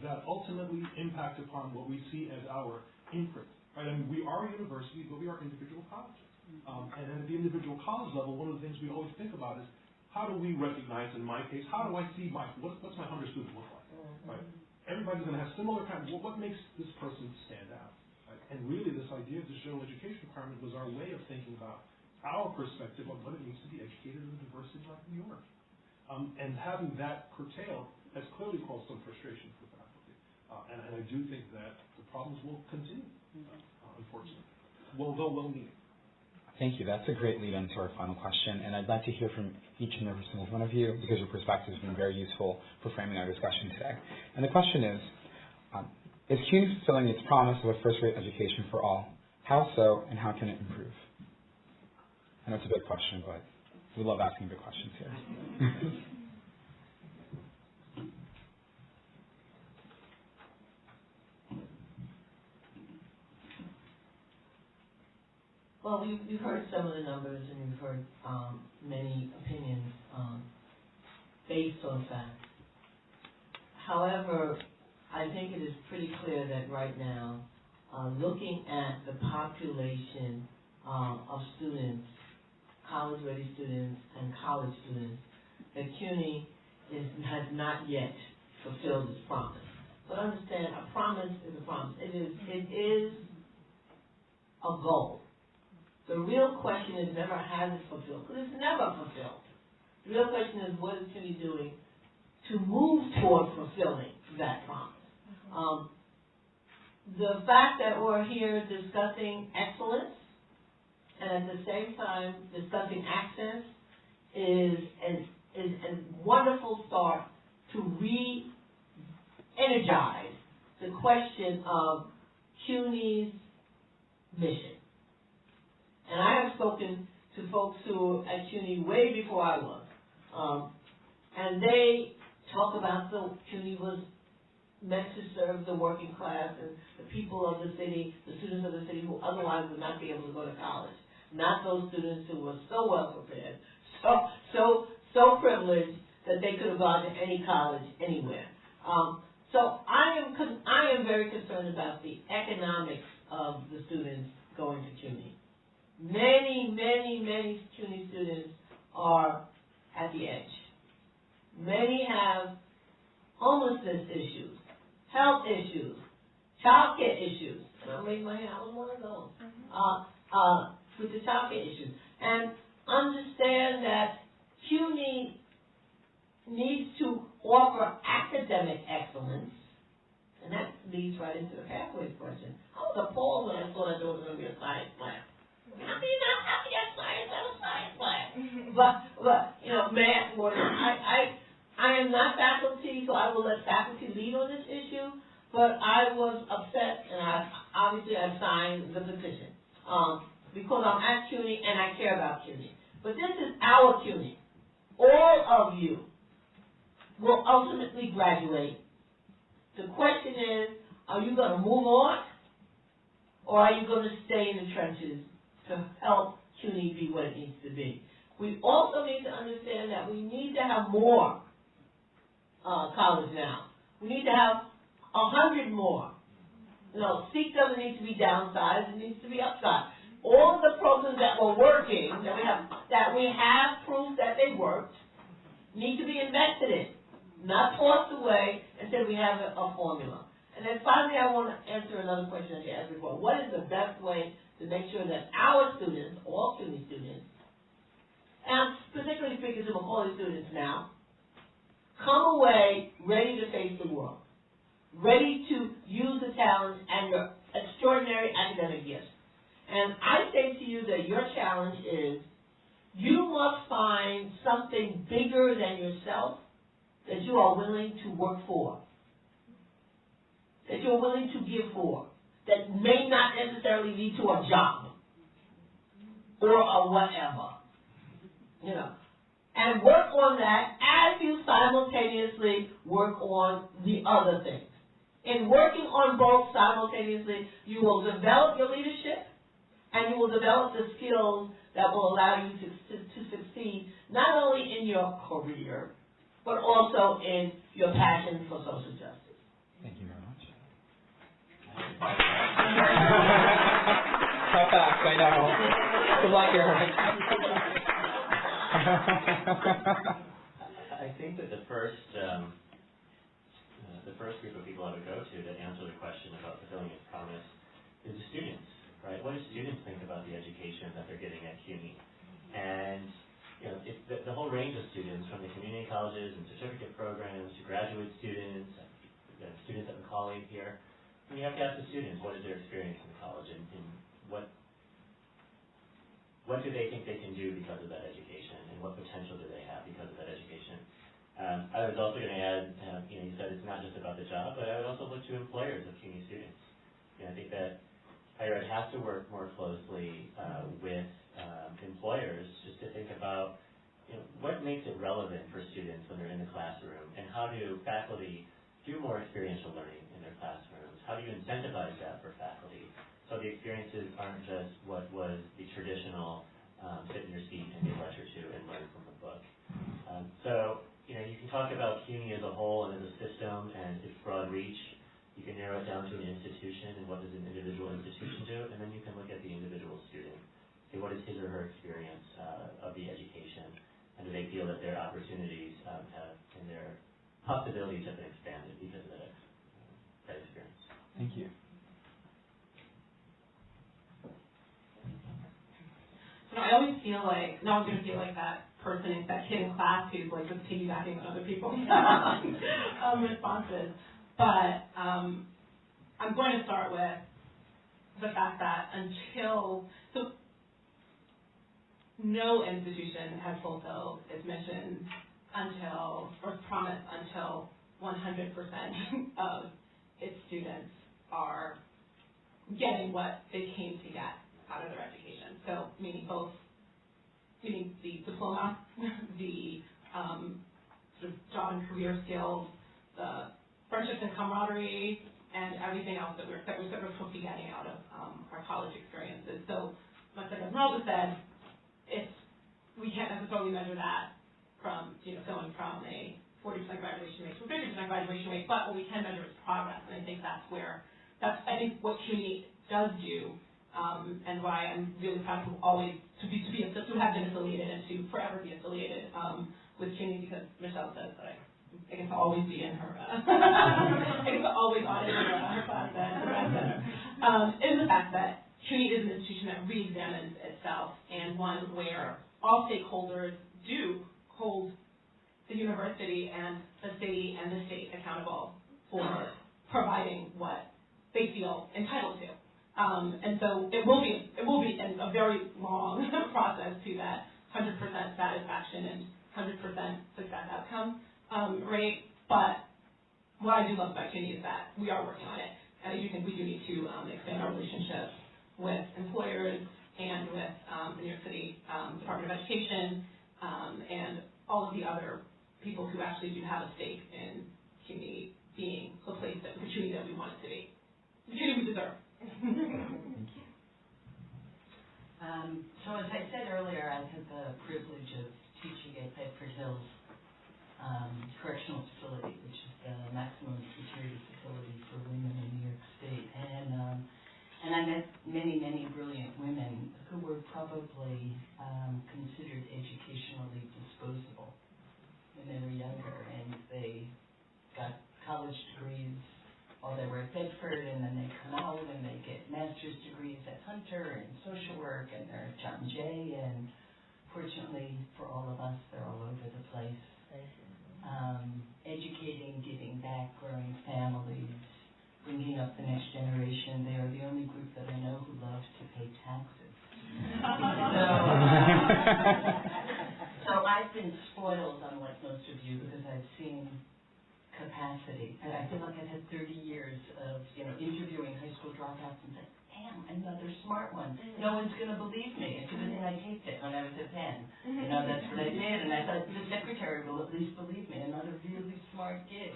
that ultimately impact upon what we see as our imprint. Right? I mean, we are a university, but we are individual colleges. Um, and at the individual college level, one of the things we always think about is how do we recognize, in my case, how do I see my, what, what's my 100 student look like? Right? Everybody's going to have similar kind of, what, what makes this person stand out? And really this idea of the general education requirement was our way of thinking about our perspective on what it means to be educated in a diverse city like New York. Um, and having that curtailed has clearly caused some frustration for faculty. Uh, and, and I do think that the problems will continue, uh, unfortunately. Well, though well needed. Thank you. That's a great lead into our final question, and I'd like to hear from each and every single one of you because your perspective has been very useful for framing our discussion today. And the question is, um, is CUNY fulfilling its promise of a first-rate education for all? How so, and how can it improve? I know it's a big question, but we love asking big questions here. Well, we've, heard some of the numbers and we've heard, um, many opinions, um, based on facts. However, I think it is pretty clear that right now, uh, looking at the population, um, of students, college-ready students and college students, that CUNY is, has not yet fulfilled its promise. But understand, a promise is a promise. It is, it is a goal. The real question is never has it fulfilled, because it's never fulfilled. The real question is what is CUNY doing to move toward fulfilling that promise? Um, the fact that we're here discussing excellence and at the same time discussing access is an, is a wonderful start to re-energize the question of CUNY's mission. And I have spoken to folks who were at CUNY way before I was. Um, and they talk about the CUNY was meant to serve the working class and the people of the city, the students of the city who otherwise would not be able to go to college. Not those students who were so well prepared, so, so, so privileged that they could have gone to any college anywhere. Um, so I am, I am very concerned about the economics of the students going to CUNY. Many, many, many CUNY students are at the edge. Many have homelessness issues, health issues, childcare issues. And I'm raising my hand, I was one of those. Uh, uh, with the childcare issues. And understand that CUNY needs to offer academic excellence, and that leads right into the pathways question. I was appalled when I saw that there was going to be a science class. How do you not have science at a science class? but, but, you know, math, water, I, I, I am not faculty, so I will let faculty lead on this issue, but I was upset, and I, obviously I signed the petition. Um, because I'm at CUNY and I care about CUNY. But this is our CUNY. All of you will ultimately graduate. The question is, are you going to move on? Or are you going to stay in the trenches to help CUNY be what it needs to be? We also need to understand that we need to have more uh, college now. We need to have a hundred more. You know, SEEK doesn't need to be downsized, it needs to be upsized all of the programs that were working, that we have, that we have proof that they worked, need to be invested in, not tossed away until we have a, a formula. And then finally, I want to answer another question that you asked before. What is the best way to make sure that our students, all CUNY students, and I'm particularly speaking to Macaulay students now, come away ready to face the world, ready to use the talents and your extraordinary academic gifts. And I say to you that your challenge is you must find something bigger than yourself that you are willing to work for, that you're willing to give for, that may not necessarily lead to a job or a whatever, you know. And work on that as you simultaneously work on the other things. In working on both simultaneously, you will develop your leadership and you will develop the skills that will allow you to, to, to succeed not only in your career, but also in your passion for social justice. Thank you very much. How fast, I know. Good luck, Eric. I think that the first, um, uh, the first group of people I would go to to answer the question about fulfilling its promise is the students, right? What do students think about the education that they're getting at CUNY? And, you know, it's the, the whole range of students, from the community colleges and certificate programs to graduate students, the students at Macaulay here. And you have to ask the students, what is their experience in college and, and what what do they think they can do because of that education, and what potential do they have because of that education? Um, I was also going to add, um, you know, you said it's not just about the job, but I would also look to employers of CUNY students. You know, I think that higher ed has to work more closely uh, with um, employers just to think about, you know, what makes it relevant for students when they're in the classroom, and how do faculty do more experiential learning in their classrooms? How do you incentivize that for faculty? So the experiences aren't just what was the traditional um, sit in your seat and get lectured to and learn from the book. Um, so, you know, you can talk about CUNY as a whole and as a system and its broad reach. You can narrow it down to an institution and what does an individual institution do, and then you can look at the individual student. Say, what is his or her experience uh, of the education, and do they feel that their opportunities um, have, and their possibilities have been expanded because of that, uh, that experience. Thank you. So I always feel like, no one's gonna feel like that person, that kid in class who's like just piggybacking on other people's um, responses. But, um, I'm going to start with the fact that until, so no institution has fulfilled its mission until, or its promise until one hundred percent of its students are getting what they came to get out of their education. So meaning both, meaning the diploma, the um, sort of job and career skills, the friendships and camaraderie, and everything else that we're that we're, supposed to be getting out of um, our college experiences. So, much like Esmeralda said, it's we can't necessarily measure that from you know going from a 40% graduation rate to a 50% graduation rate, but what we can measure is progress, and I think that's where that's I think what CUNY does do, um, and why I'm really proud to always to be to be to have been affiliated and to forever be affiliated um, with CUNY because Michelle says that I I get to always be in her, uh, I get to always audit her, uh, her class at the Rec Center, um, is the fact that CUNY is an institution that re-examines itself and one where all stakeholders do hold the university and the city and the state accountable for providing what they feel entitled to. Um, and so it will be, it will be a, very long process to that 100% satisfaction and 100% success outcome um, rate. But what I do love about CUNY is that we are working on it. And I do think we do need to um, expand our relationships with employers and with um, the New York City um, Department of Education um, and all of the other people who actually do have a stake in CUNY being the place that, the CUNY that we want it to be. The CUNY we deserve. Um, so as I said earlier, I had the privilege of teaching at Bedford Hills um, Correctional Facility, which is the maximum security facility for women in New York State. And um, and I met many, many brilliant women who were probably um, considered educationally disposable when they were younger, and they got college degrees while they were at Bedford, and then they come out and they get master's degrees at Hunter and social work, and they're at John Jay, and fortunately for all of us, they're all over the place. Um, educating, giving back, growing families, bringing up the next generation. They are the only group that I know who loves to pay taxes. so, so I've been spoiled, unlike most of you, because I've seen capacity. And I feel like I've had 30 years of, you know, interviewing high school dropouts and saying, damn, another smart one. Mm-hmm. No one's going to believe me. It's a good thing I taped it when I was at Penn. You know, mm-hmm. that's what I did. And I thought, the secretary will at least believe me, another really smart kid.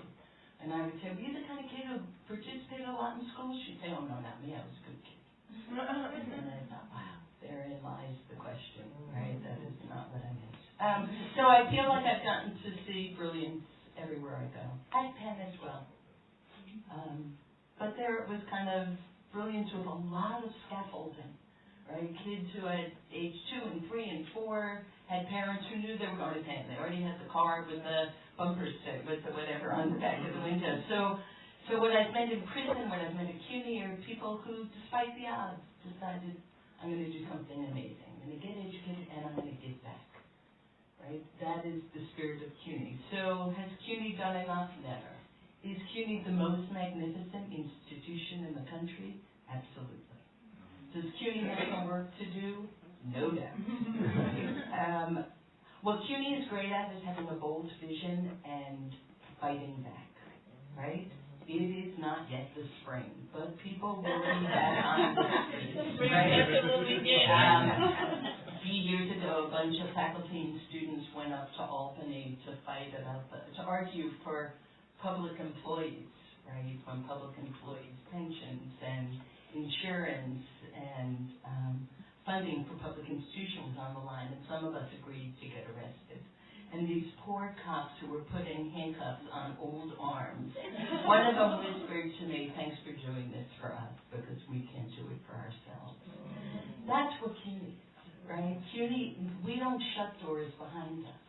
And I would say, were you the kind of kid who participated a lot in school? She'd say, oh, no, not me. I was a good kid. Mm-hmm. and I thought, wow, therein lies the question, right? That is not what I meant. Um, so I feel like I've gotten to see brilliance everywhere I go. At Penn as well. Um, but there it was kind of brilliance with a lot of scaffolding, right? Kids who at age two and three and four had parents who knew they were going to Penn. They already had the car with the bumper stick, with the whatever on the back of the window. So, so what I've met in prison, what I've met at CUNY, are people who, despite the odds, decided I'm going to do something amazing. I'm going to get educated and I'm going to give back. Right? That is the spirit of CUNY. So has CUNY done enough? Never. Is CUNY the most magnificent institution in the country? Absolutely. Does CUNY have some work to do? No doubt. um, what CUNY is great at is having a bold vision and fighting back, right? It is not yet the spring, but people will be back on the streets, right? Um, a few years ago, a bunch of faculty and students went up to Albany to fight about the, to argue for public employees, right, from public employees' pensions and insurance and um, funding for public institutions on the line, and some of us agreed to get arrested. And these poor cops who were putting handcuffs on old arms, one of them whispered to me, thanks for doing this for us, because we can't do it for ourselves. That's what CUNY is, right? CUNY, we don't shut doors behind us.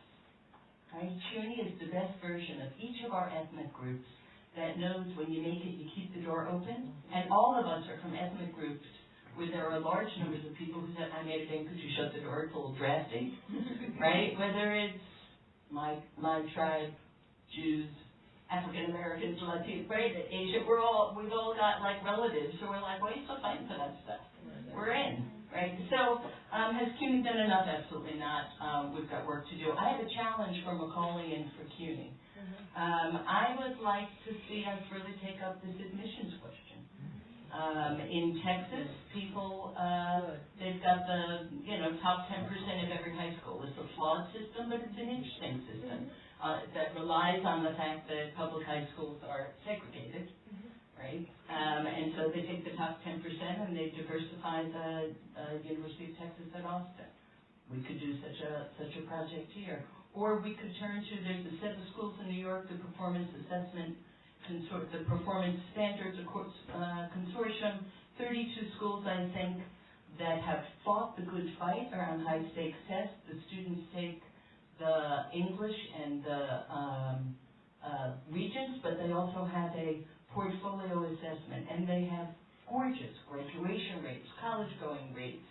Right? CUNY is the best version of each of our ethnic groups that knows when you make it, you keep the door open. And all of us are from ethnic groups where there are large numbers of people who said, I made it in because you shut the door, it's a little drafty. right? Whether it's my my tribe, Jews, African Americans, Latinos, right? Asia, we're all we've all got like relatives who are like, why are you still fighting for that stuff? We're in, right? So um, has CUNY done enough? Absolutely not. Um, we've got work to do. I have a challenge for Macaulay and for CUNY. Um, I would like to see us really take up this admissions question. Um, in Texas, people, uh, they've got the, you know, top ten percent of every high school. It's a flawed system, but it's an interesting system, uh, that relies on the fact that public high schools are segregated, right? Um, and so they take the top ten percent and they diversify the, uh, University of Texas at Austin. We could do such a, such a project here. Or we could turn to, there's a set of schools in New York, the Performance Assessment Consor, the Performance Standards uh, Consortium, thirty-two schools, I think, that have fought the good fight around high stakes tests. The students take the English and the, um, uh, Regents, but they also have a portfolio assessment, and they have gorgeous graduation rates, college-going rates.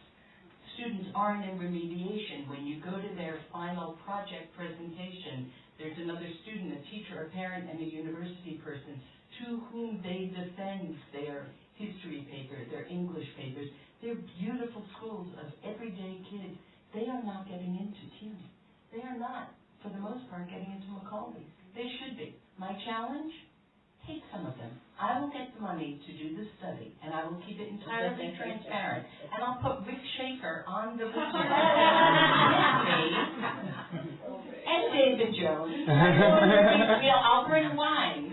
Students aren't in remediation. When you go to their final project presentation, there's another student, a teacher, a parent, and a university person to whom they defend their history paper, their English papers. They're beautiful schools of everyday kids. They are not getting into CUNY. They are not, for the most part, getting into Macaulay. They should be. My challenge, take some of them. I will get the money to do the study, and I will keep it entirely transparent. And I'll put Rick Schaffer on the and David Jones. You know, I'll bring wine.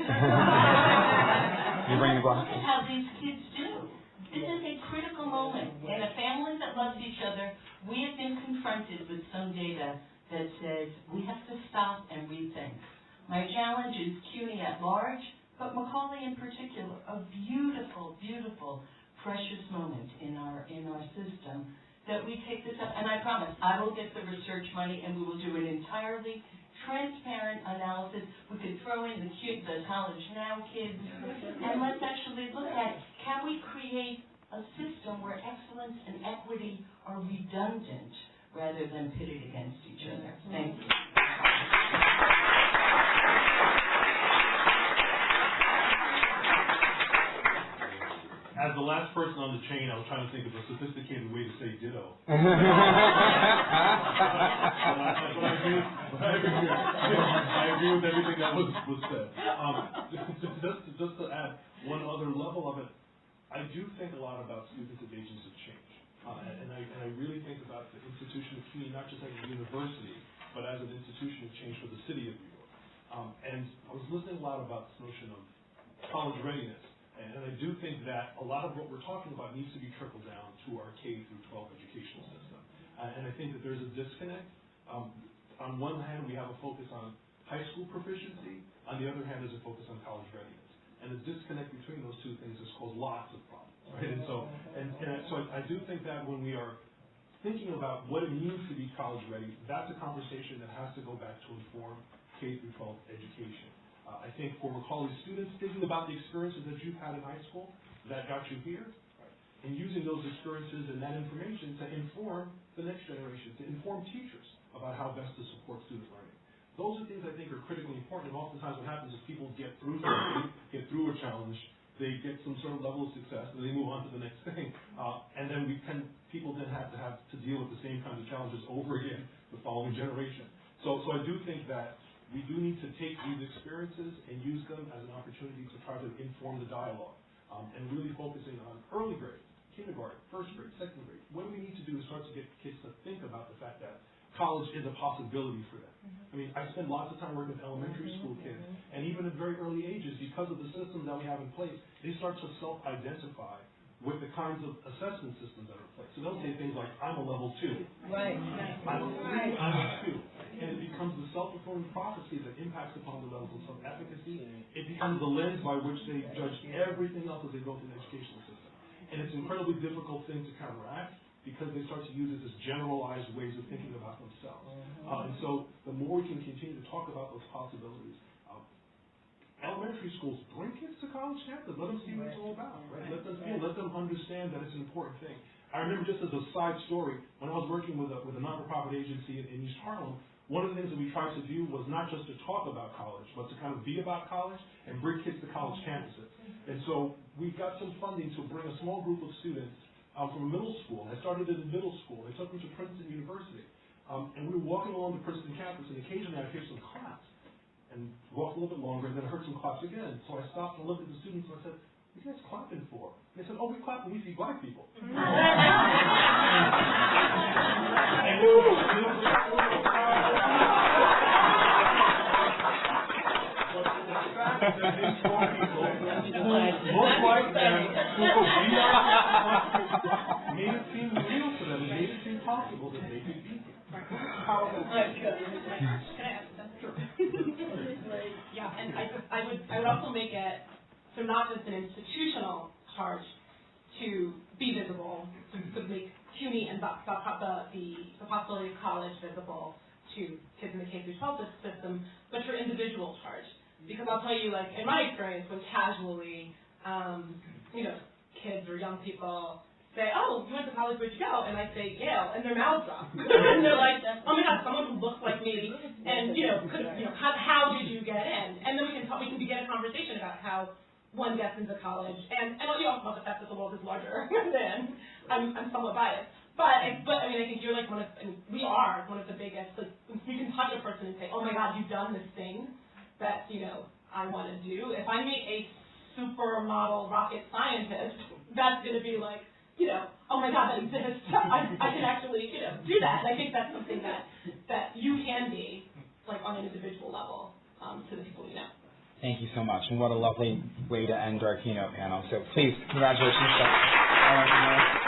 You bring the glass? Look at how these kids do. This is a critical moment. In a family that loves each other, we have been confronted with some data that says we have to stop and rethink. My challenge is CUNY at large, but Macaulay in particular, a beautiful, beautiful, precious moment in our, in our system, that we take this up, and I promise, I will get the research money, and we will do an entirely transparent analysis. We could throw in the cu the College Now kids, and let's actually look at, can we create a system where excellence and equity are redundant rather than pitted against each other? Thank you. As the last person on the chain, I was trying to think of a sophisticated way to say ditto. But I but I agree, but I agree, I agree with everything that was, was said. Um, just, just, just to add one other level of it, I do think a lot about students as agents of change. Uh, and I, and I really think about the institution of CUNY, not just as a university, but as an institution of change for the city of New York. Um, and I was listening a lot about this notion of college readiness. And I do think that a lot of what we're talking about needs to be trickled down to our K through 12 educational system. Uh, and I think that there's a disconnect. Um, on one hand, we have a focus on high school proficiency. On the other hand, there's a focus on college readiness. And the disconnect between those two things has caused lots of problems, right? And so, and, and so I, I do think that when we are thinking about what it means to be college ready, that's a conversation that has to go back to inform K through 12 education. Uh, I think for Macaulay students, thinking about the experiences that you've had in high school that got you here, and using those experiences and that information to inform the next generation, to inform teachers about how best to support student learning. Those are things I think are critically important, and oftentimes what happens is people get through something, get through a challenge, they get some sort of level of success, and they move on to the next thing. Uh, and then we can, people then have to have to deal with the same kinds of challenges over again the following generation. So, so I do think that we do need to take these experiences and use them as an opportunity to try to inform the dialogue. Um, and really focusing on early grade, kindergarten, first grade, second grade. What we need to do is start to get kids to think about the fact that college is a possibility for them? I mean, I spend lots of time working with elementary school kids, and even at very early ages, because of the systems that we have in place, they start to self-identify with the kinds of assessment systems that are in place. So they'll say things like, I'm a level two. Right. I'm a three, I'm a two. And it becomes the self-fulfilling prophecy that impacts upon the levels of efficacy. It becomes the lens by which they judge everything else as they go through the educational system. And it's an incredibly difficult thing to counteract because they start to use it as generalized ways of thinking about themselves. Uh, and so the more we can continue to talk about those possibilities, elementary schools, bring kids to college campus, let them see what it's all about, right? Let them feel, let them understand that it's an important thing. I remember just as a side story, when I was working with a, with a non-for-profit agency in, in East Harlem, one of the things that we tried to do was not just to talk about college, but to kind of be about college and bring kids to college campuses. And so we got some funding to bring a small group of students um, from a middle school. I started it in middle school. They took me to Princeton University. Um, and we were walking along the Princeton campus, and occasionally I'd hear some claps and walked a little bit longer, and then I heard some claps again. So I stopped and looked at the students and I said, what you guys clapping for? And they said, oh, we clap when we see black people. And it was- it was- But the fact that these four people look like them, who could be our made it seem real to them, made it seem possible that they could be here. Powerful. Can I? Yeah, and I, I would, I would also make it, so not just an institutional charge to be visible, to, to make CUNY and the, the, the, the possibility of college visible to kids in the K through twelve system, but your individual charge. Because I'll tell you, like, in my experience, when casually, um, you know, kids or young people say, oh, you went to college, where'd you go? And I say, Yale, and their mouths drop. and they're like, oh my god, someone who looks like me, and, you know, could, you know, how, how did you get in? And then we can talk, we can begin a conversation about how one gets into college, and, and you also about the fact that the world is larger than, I'm, I'm somewhat biased. But, I- but, I mean, I think you're like one of, I mean, we are one of the biggest, like, you can touch a person and say, oh my god, you've done this thing that, you know, I want to do. If I meet a supermodel rocket scientist, that's going to be like, you know, oh my god, that exists. I, I can actually, you know, do that. And I think that's something that, that you can be, like, on an individual level, um, to the people you know. Thank you so much, and what a lovely way to end our keynote panel. So please, congratulations to Ellen and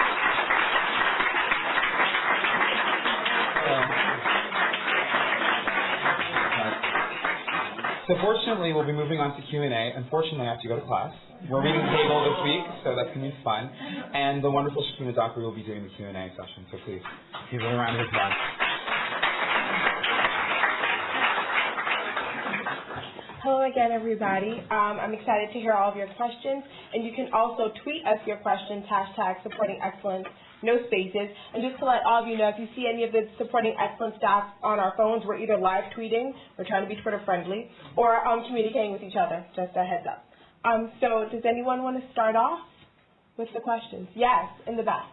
So fortunately, we'll be moving on to Q&A. Unfortunately, I have to go to class. We're reading table this week, so that's going to be fun. And the wonderful Shakina Dockery will be doing the Q&A session, so please give her a round of applause. Hello again, everybody. Um, I'm excited to hear all of your questions, and you can also tweet us your questions, hashtag supporting excellence, no spaces. And just to let all of you know, if you see any of the supporting excellence staff on our phones, we're either live tweeting, we're trying to be Twitter friendly, or um, communicating with each other, just a heads up. Um, so does anyone want to start off with the questions? Yes, in the back.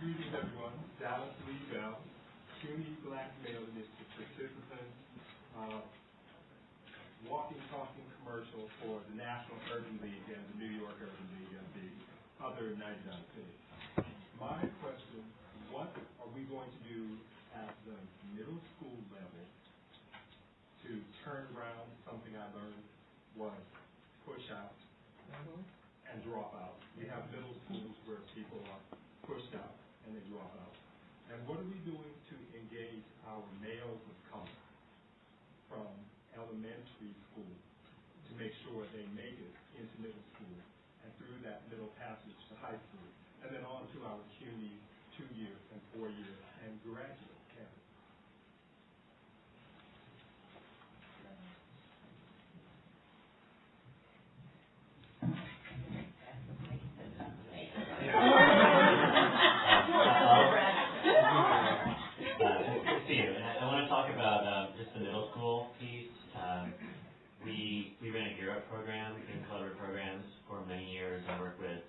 Greetings, everyone. Dallas Lee Bell, CUNY Black Male Initiative participant, uh, walking, talking commercial for the National Urban League and the New York Urban other 99 cities. My question, what are we going to do at the middle school level to turn around something I learned was push out mm-hmm. and drop out. We have middle schools where people are pushed out and they drop out. And what are we doing to engage our males of color from elementary school to make sure they make it into middle school and through that middle passage to high school, and then on to our CUNY two-year and four-year and graduate campus? Uh, Good to see you. And I, I want to talk about um, just the middle school piece. Um, we we we ran a Gear Up program in collaborative programs for many years. I worked with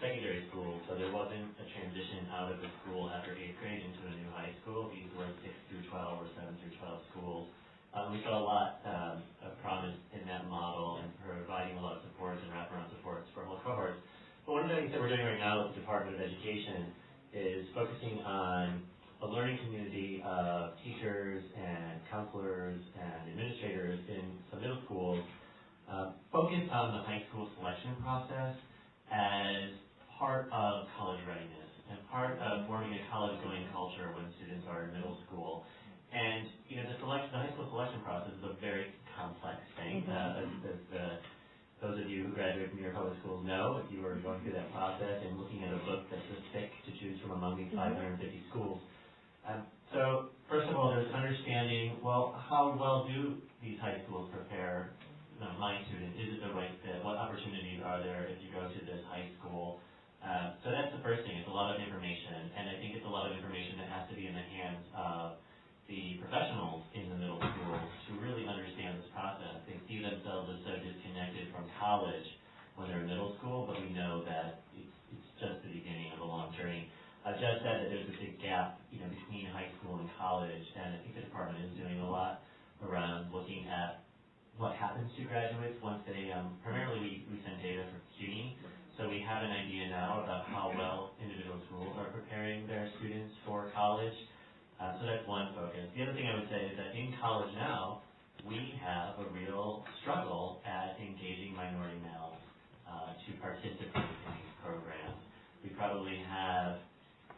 secondary schools, so there wasn't a transition out of the school after eighth grade into a new high school. These were six through twelve or seven through twelve schools. Um, we saw a lot um, of promise in that model and providing a lot of supports and wraparound supports for whole cohorts. But one of the things that we're doing right now with the Department of Education is focusing on a learning community of teachers and counselors and administrators in some middle schools uh, focused on the high school selection process as part of college readiness and part of forming a college-going culture when students are in middle school. And, you know, the selection, the high school selection process is a very complex thing. Uh, as, as the those of you who graduate from your public schools know, if you were going through that process and looking at a book that's this thick to choose from among these 550 schools. Um, so, first of all, there's understanding, well, how well do these high schools prepare know, my student? Is it the right fit? What opportunities are there if you go to this high school? Um, so that's the first thing. It's a lot of information, and I think it's a lot of information that has to be in the hands of the professionals in the middle school to really understand this process. They see themselves as so disconnected from college when they're in middle school, but we know that it's, it's just the beginning of a long journey. I've just said that there's a big gap, you know, between high school and college, and I think the department is doing a lot around looking at what happens to graduates once they, um, primarily we, we send data for CUNY, so we have an idea now about how well individual schools are preparing their students for college. Uh, so that's one focus. The other thing I would say is that in college now, we have a real struggle at engaging minority males uh, to participate in these programs. We probably have,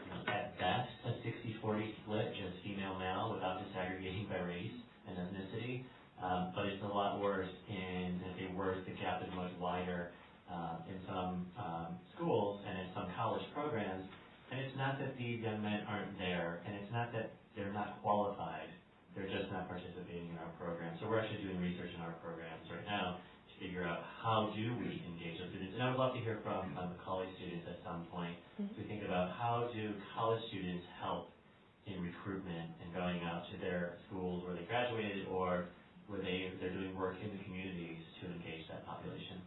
you know, at best, a 60-40 split, just female-male, without disaggregating by race and ethnicity. Um, but it's a lot worse in, I say worse, the gap is much wider uh, in some um, schools and in some college programs. And it's not that these young men aren't there, and it's not that they're not qualified. They're just not participating in our program. So we're actually doing research in our programs right now to figure out how do we engage those students. And I would love to hear from um, the college students at some point to think about how do college students help in recruitment and going out to their schools where they graduated or where they, they're doing work in the communities to engage that population.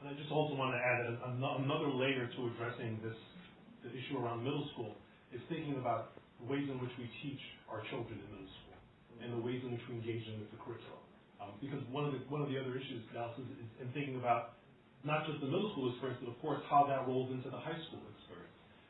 And I just also want to add ano- another layer to addressing this, the issue around middle school, is thinking about the ways in which we teach our children in middle school, and the ways in which we engage them with the curriculum. Um, because one of the, one of the other issues, Dallas, is, is in thinking about not just the middle school experience, but of course, how that rolls into the high school experience.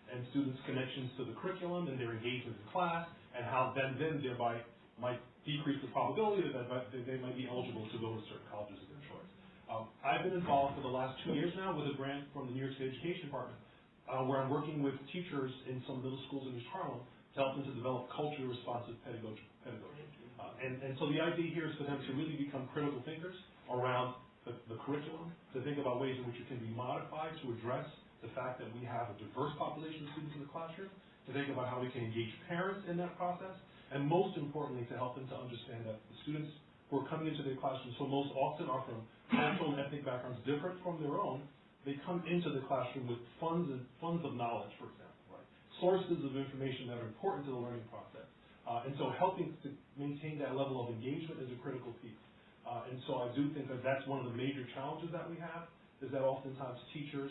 And students' connections to the curriculum and their engagement in class, and how then, then thereby might decrease the probability that, they might be eligible to go to certain colleges of their choice. Um, I've been involved for the last two years now with a grant from the New York State Education Department, uh, where I'm working with teachers in some middle schools in East Harlem to help them to develop culturally responsive pedagogy. pedagogy. Uh, and, and so the idea here is for them to really become critical thinkers around the, the curriculum, to think about ways in which it can be modified to address the fact that we have a diverse population of students in the classroom, to think about how we can engage parents in that process, and most importantly, to help them to understand that the students who are coming into their classrooms, who most often are from cultural and ethnic backgrounds different from their own, they come into the classroom with funds and funds of knowledge, for example, right? Sources of information that are important to the learning process. Uh, and so helping to maintain that level of engagement is a critical piece. Uh, and so I do think that that's one of the major challenges that we have, is that oftentimes teachers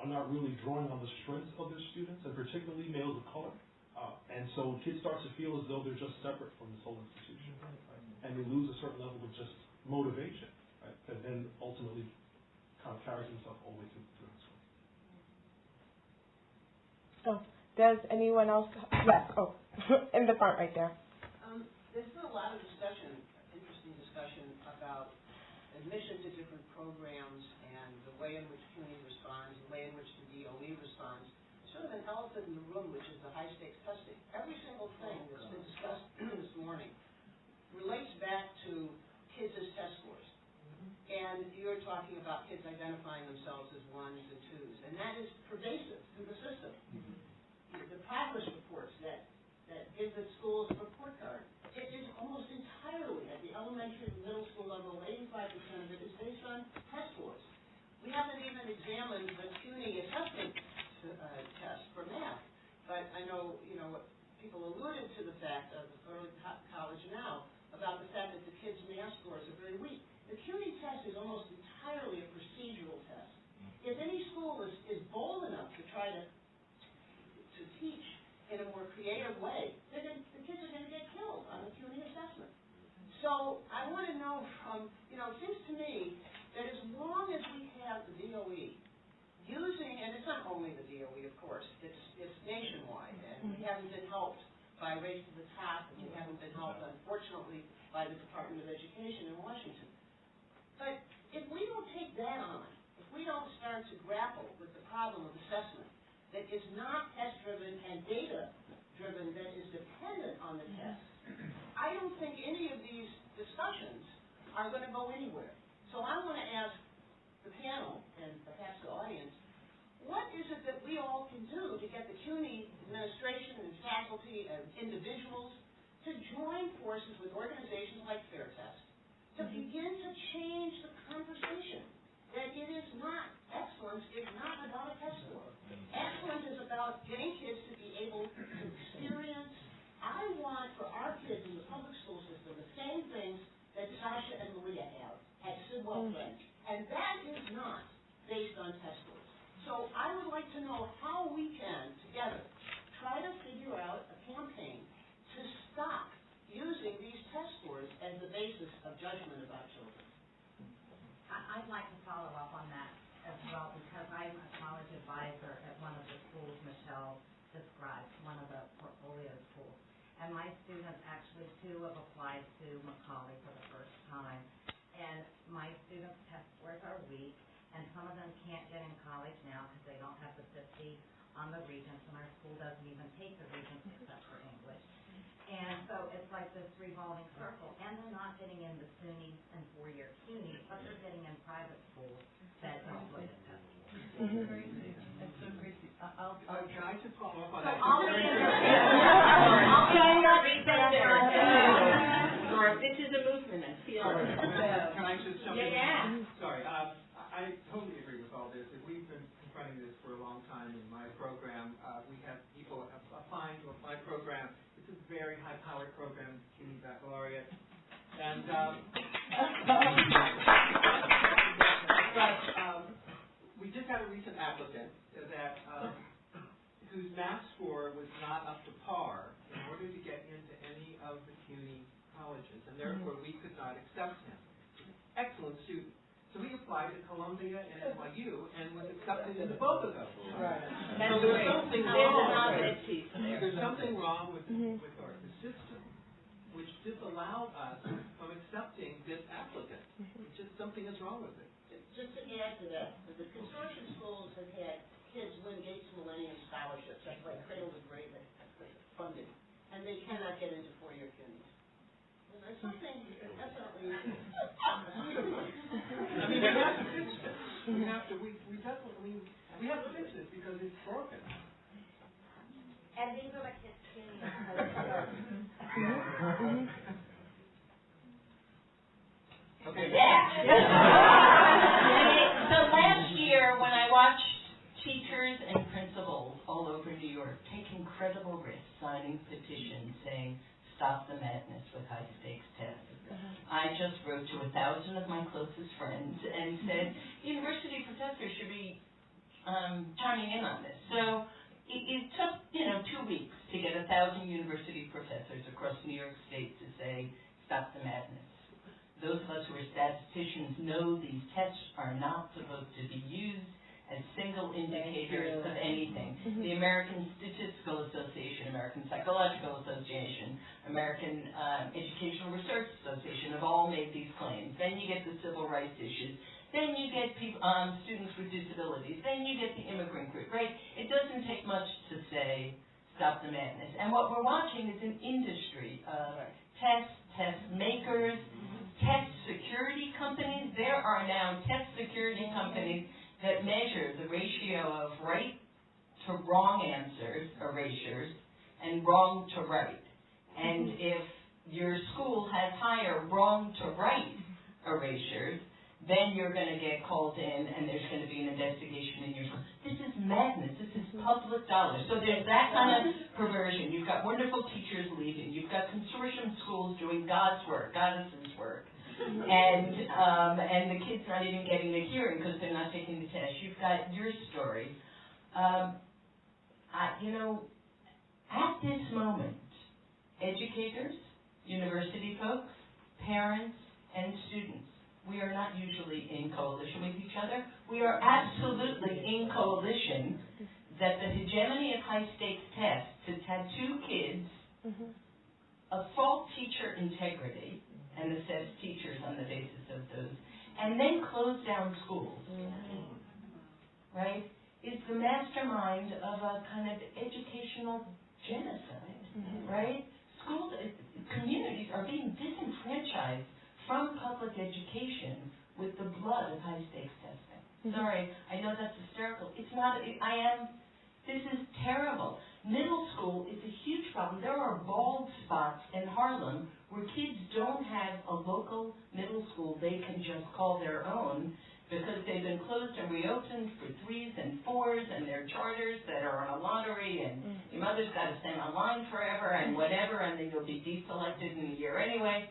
are not really drawing on the strengths of their students, and particularly males of color. Uh, and so kids start to feel as though they're just separate from this whole institution, right? And they lose a certain level of just motivation, right? That then ultimately kind of carries themselves all the way through, through high school. Oh, does anyone else? Yes. Oh, in the front right there. Um, there's been a lot of discussion, interesting discussion about admission to different programs and the way in which CUNY responds, the way in which the DOE responds. Sort of an elephant in the room, which is the high stakes testing. Every single thing that's been discussed this morning relates back to kids as test scores. And you're talking about kids identifying themselves as ones and twos, and that is pervasive through the system. The progress reports that, that give the schools a report card, it is almost entirely at the elementary and middle school level, eighty-five percent of it is based on test scores. We haven't even examined the CUNY assessment uh, test for math, but I know, you know, people alluded to the fact of early co- college now, about the fact that the kids' math scores are very weak. The CUNY test is almost entirely a procedural test. If any school is, is bold enough to try to, to teach in a more creative way, they're gonna, the kids are gonna get killed on the CUNY assessment. So I wanna know from, you know, it seems to me that as long as we have the DOE using, and it's not only the DOE, of course, it's, it's nationwide, and we mm-hmm. haven't been helped by Race to the Top, and we haven't been helped, unfortunately, by the Department of Education in Washington. But if we don't take that on, if we don't start to grapple with the problem of assessment that is not test-driven and data-driven, that is dependent on the mm-hmm. test, I don't think any of these discussions are going to go anywhere. So I want to ask the panel, and perhaps the audience, what is it that we all can do to get the CUNY administration and faculty and individuals to join forces with organizations like Fair Test to mm-hmm. begin to change the conversation? That it is not, excellence is not about a test score. Excellence is about getting kids to be able to experience, I want for our kids in the public school system, the same things that Sasha and Malia have at Sidwell Friends. And that is not based on test scores. So I would like to know how we can, together, try to figure out a campaign to stop using these test scores as the basis of judgment about children. I- I'd like to follow up on that as well, because I'm a college advisor at one of the schools Michelle described, one of the portfolio schools. And my students, actually two have applied to Macaulay for the first time. And my students' test scores are weak, and some of them can't get in college now because they don't have the fifty on the Regents, and our school doesn't even take the Regents except for English. And so it's like this revolving circle, and they're not getting in the SUNYs and four-year CUNYs, but they're getting in private schools that don't play the test. It's so crazy. I- I'll, Uh, Can I just follow up on So that? I'll Very be. I'll be in Or this is a movement, I feel Sorry. Can I just jump in? Yeah, Sorry, uh, I I totally agree with all this. And We've been confronting this for a long time in my program. Uh, We have people ap- applying to apply program. It's a very high-powered program, CUNY Baccalaureate. And, um, but, um, we just had a recent applicant that, um, whose math score was not up to par in order to get into any of the CUNY colleges, and therefore we could not accept him. Excellent student. So he applied to Columbia and NYU and was accepted into both of those. Right. So there's great. something There's an wrong. outlet piece there. There's something wrong with, with our the system, which disallowed us from accepting this applicant. Mm-hmm. It's just something is wrong with it. Just to add to that, the consortium schools have had kids win Gates Millennium Scholarships, that's like cradle to grave funding, and they cannot get into four-year CUNYs. And There's something definitely. I mean, we have to fix this. We have to, we, we definitely, we have to fix this because it's broken. and these are the kids CUNY. Okay. So last year, when I watched teachers and principals all over New York take incredible risks signing petitions saying, stop the madness with high stakes tests. I just wrote to a thousand of my closest friends and said, university professors should be um, chiming in on this. So it, it took, you know, two weeks to get a thousand university professors across New York State to say, stop the madness. Those of us who are statisticians know these tests are not supposed to be used as single indicators of anything. The American Statistical Association, American Psychological Association, American um, Educational Research Association have all made these claims. Then you get the civil rights issues. Then you get peop um, students with disabilities. Then you get the immigrant group, right? It doesn't take much to say, stop the madness. And what we're watching is an industry of test, test makers, mm-hmm. test security companies. There are now test security mm-hmm. companies that measure the ratio of right to wrong answers, erasures, and wrong to right. And mm-hmm. if your school has higher wrong to right erasures, then you're going to get called in and there's going to be an investigation in your school. This is madness. This is public dollars. So there's that kind of perversion. You've got wonderful teachers leaving. You've got consortium schools doing God's work, goddesses work. And um, and the kids not even getting the hearing because they're not taking the test. You've got your story. Um, I, you know, at this moment, educators, university folks, parents, and students, we are not usually in coalition with each other. We are absolutely in coalition that the hegemony of high stakes tests to tattoo kids mm-hmm. assault teacher integrity and assess teachers on the basis of those, and then close down schools, right, is the mastermind of a kind of educational genocide, mm-hmm. right? Schools, communities are being disenfranchised from public education with the blood of high stakes testing. Mm-hmm. Sorry, I know that's hysterical. It's not, I am, this is terrible. Middle school is a huge problem. There are bald spots in Harlem where kids don't have a local middle school they can just call their own because they've been closed and reopened for threes and fours and they're charters that are on a lottery and mm-hmm. your mother's got to stand online forever and mm-hmm. whatever and then you'll be deselected in a year anyway.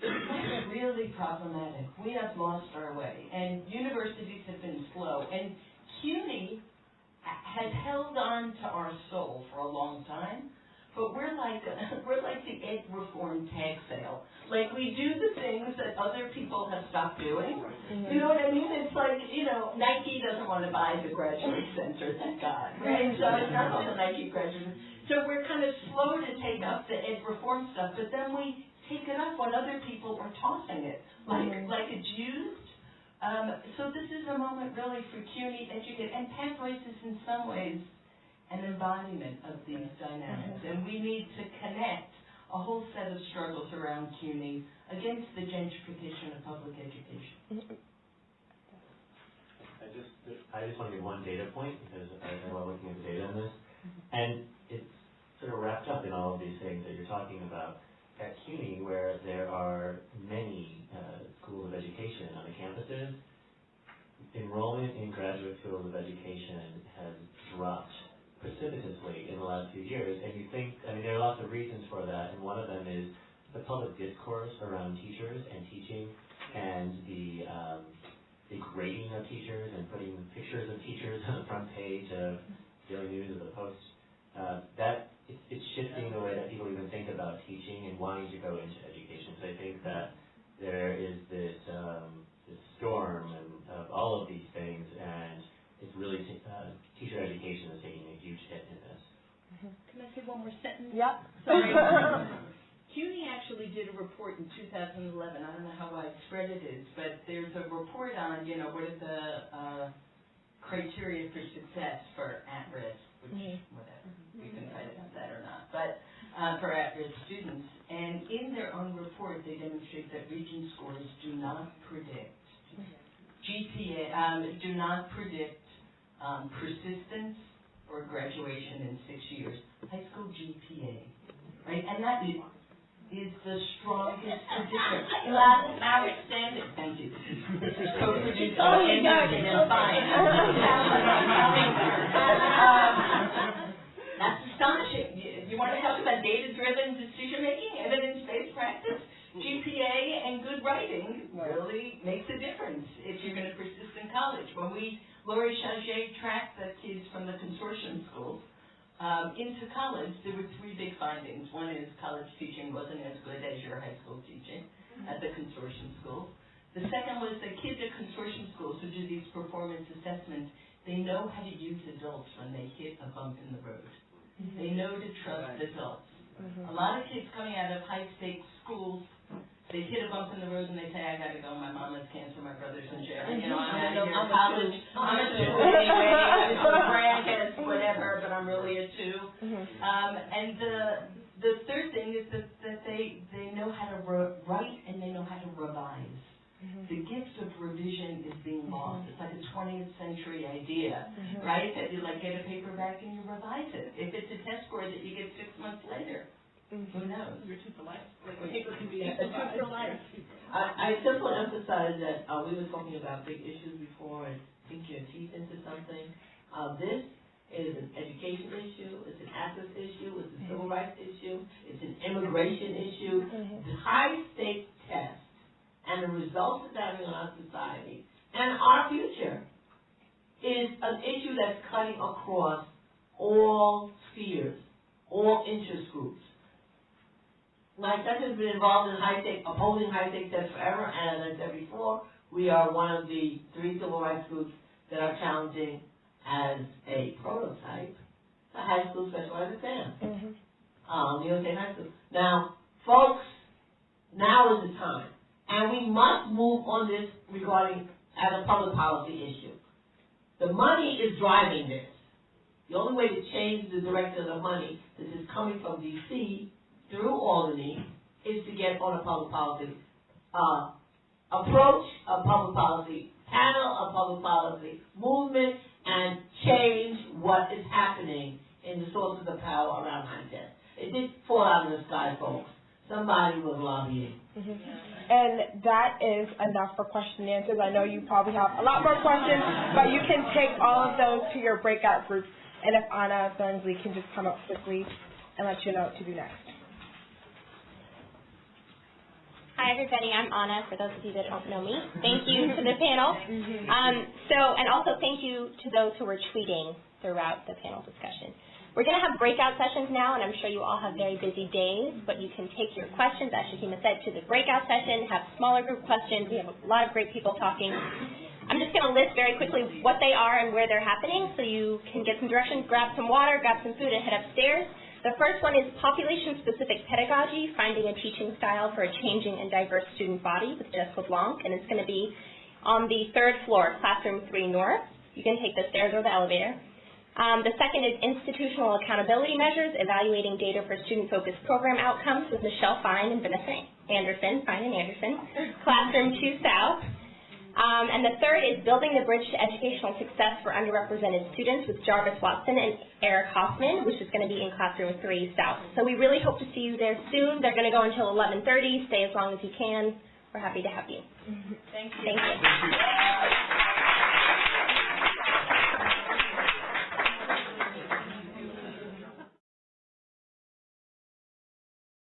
That's really problematic. We have lost our way and universities have been slow and CUNY has held on to our soul for a long time, but we're like we're like the ed reform tag sale. Like we do the things that other people have stopped doing. You know what I mean? It's like, you know, Nike doesn't want to buy the graduate center, thank God, right? So it's not all the Nike graduates. So we're kind of slow to take up the ed reform stuff, but then we take it up when other people are tossing it, like, Mhm. like it's used. Um, so this is a moment really for CUNY that you educate, and Pathways is in some ways an embodiment of these dynamics. And we need to connect a whole set of struggles around CUNY against the gentrification of public education. I just, I just want to give one data point, because I, I love looking at the data on this. And it's sort of wrapped up in all of these things that you're talking about. At CUNY, where there are many, uh, schools of education on the campuses, enrollment in graduate schools of education has dropped precipitously in the last few years. And you think, I mean, there are lots of reasons for that, and one of them is the public discourse around teachers and teaching, and the, um, the grading of teachers and putting pictures of teachers on the front page of Daily News or the Post. Uh, that, it's, it's shifting the way that people even think about teaching and wanting to go into education. So I think that there is this, um, this storm and of all of these things, and it's really, t- uh, teacher education is taking a huge hit in this. Can I say one more sentence? Yep. Sorry. CUNY actually did a report in 2011, I don't know how widespread it is, but there's a report on, you know, what are the uh, criteria for success for at-risk, which, Mhm. whatever, we can fight about that or not, but uh, for at-risk students. And in their own report, they demonstrate that Regents scores do not predict GPA, um, do not predict um, persistence or graduation in six years. High school GPA, right? And that is, is the strongest predictor. Last Marriage Standard, thank you. Co-produced by Oh, you Anderson and Fine. Um, That's astonishing. You, want to talk about data-driven decision-making, evidence-based practice? GPA and good writing really makes a difference if you're going to persist in college. When we, Lori Chargé tracked the kids from the consortium schools um, into college, there were three big findings. One is college teaching wasn't as good as your high school teaching at the consortium schools. The second was that kids at consortium schools who do these performance assessments, they know how to use adults when they hit a bump in the road. They know to trust adults. A lot of kids coming out of high stakes schools, they hit a bump in the road and they say, I gotta go, my mom has cancer, my brother's in jail, you know, I'm out of here, I'm a college, two. I'm a two anyway, I'm a brag whatever, but I'm really a two. Mhm. Um, and the, the third thing is that, that they, they know how to re- write and they know how to revise. Mhm. The gift of revision is being lost. It's like a twentieth century idea, Mhm. right? That you like get a paper back and you revise it. If it's a test score that you get six months later, who knows? Your two for life, like, paper can be. Yeah, a two for life. I, I just want to emphasize that, uh, we were talking about big issues before and sink your teeth into something. Uh, this is an education issue, it's an access issue, it's a civil rights issue, it's an immigration issue. Mhm. The high stake test and the results of that in our society and our future is an issue that's cutting across all spheres, all interest groups. My second has been involved in high stake, opposing high stake tests forever, and as I said before, we are one of the three civil rights groups that are challenging as a prototype the high school specialized exam, Mhm. um, New York State High School. Now, folks, now is the time, and we must move on this regarding as a public policy issue. The money is driving this. The only way to change the direction of the money, that is coming from DC through Albany, is to get on a public policy, uh, approach, a public policy panel, a public policy movement, and change what is happening in the sources of power around tech. It didn't fall out of the sky, folks. Somebody was lobbying. Mhm. And that is enough for question and answers. I know you probably have a lot more questions, but you can take all of those to your breakout groups. And if Anna Burnsley can just come up quickly and let you know what to do next. Hi, everybody. I'm Anna, for those of you that don't know me. Thank you to the panel. Um, so, and also thank you to those who were tweeting throughout the panel discussion. We're going to have breakout sessions now, and I'm sure you all have very busy days, but you can take your questions, as Shakima said, to the breakout session, have smaller group questions. We have a lot of great people talking. I'm just going to list very quickly what they are and where they're happening so you can get some directions, grab some water, grab some food, and head upstairs. The first one is population-specific pedagogy, finding a teaching style for a changing and diverse student body with Jess LeBlanc, and it's going to be on the third floor, classroom three north. You can take the stairs or the elevator. Um, the second is institutional accountability measures, evaluating data for student-focused program outcomes with Michelle Fine and Vanessa Anderson, Fine and Anderson, classroom two south. Um, and the third is building the bridge to educational success for underrepresented students with Jarvis Watson and Eric Hoffman, which is going to be in classroom three south. So we really hope to see you there soon. They're going to go until 11:30. Stay as long as you can. We're happy to have you. Thank you.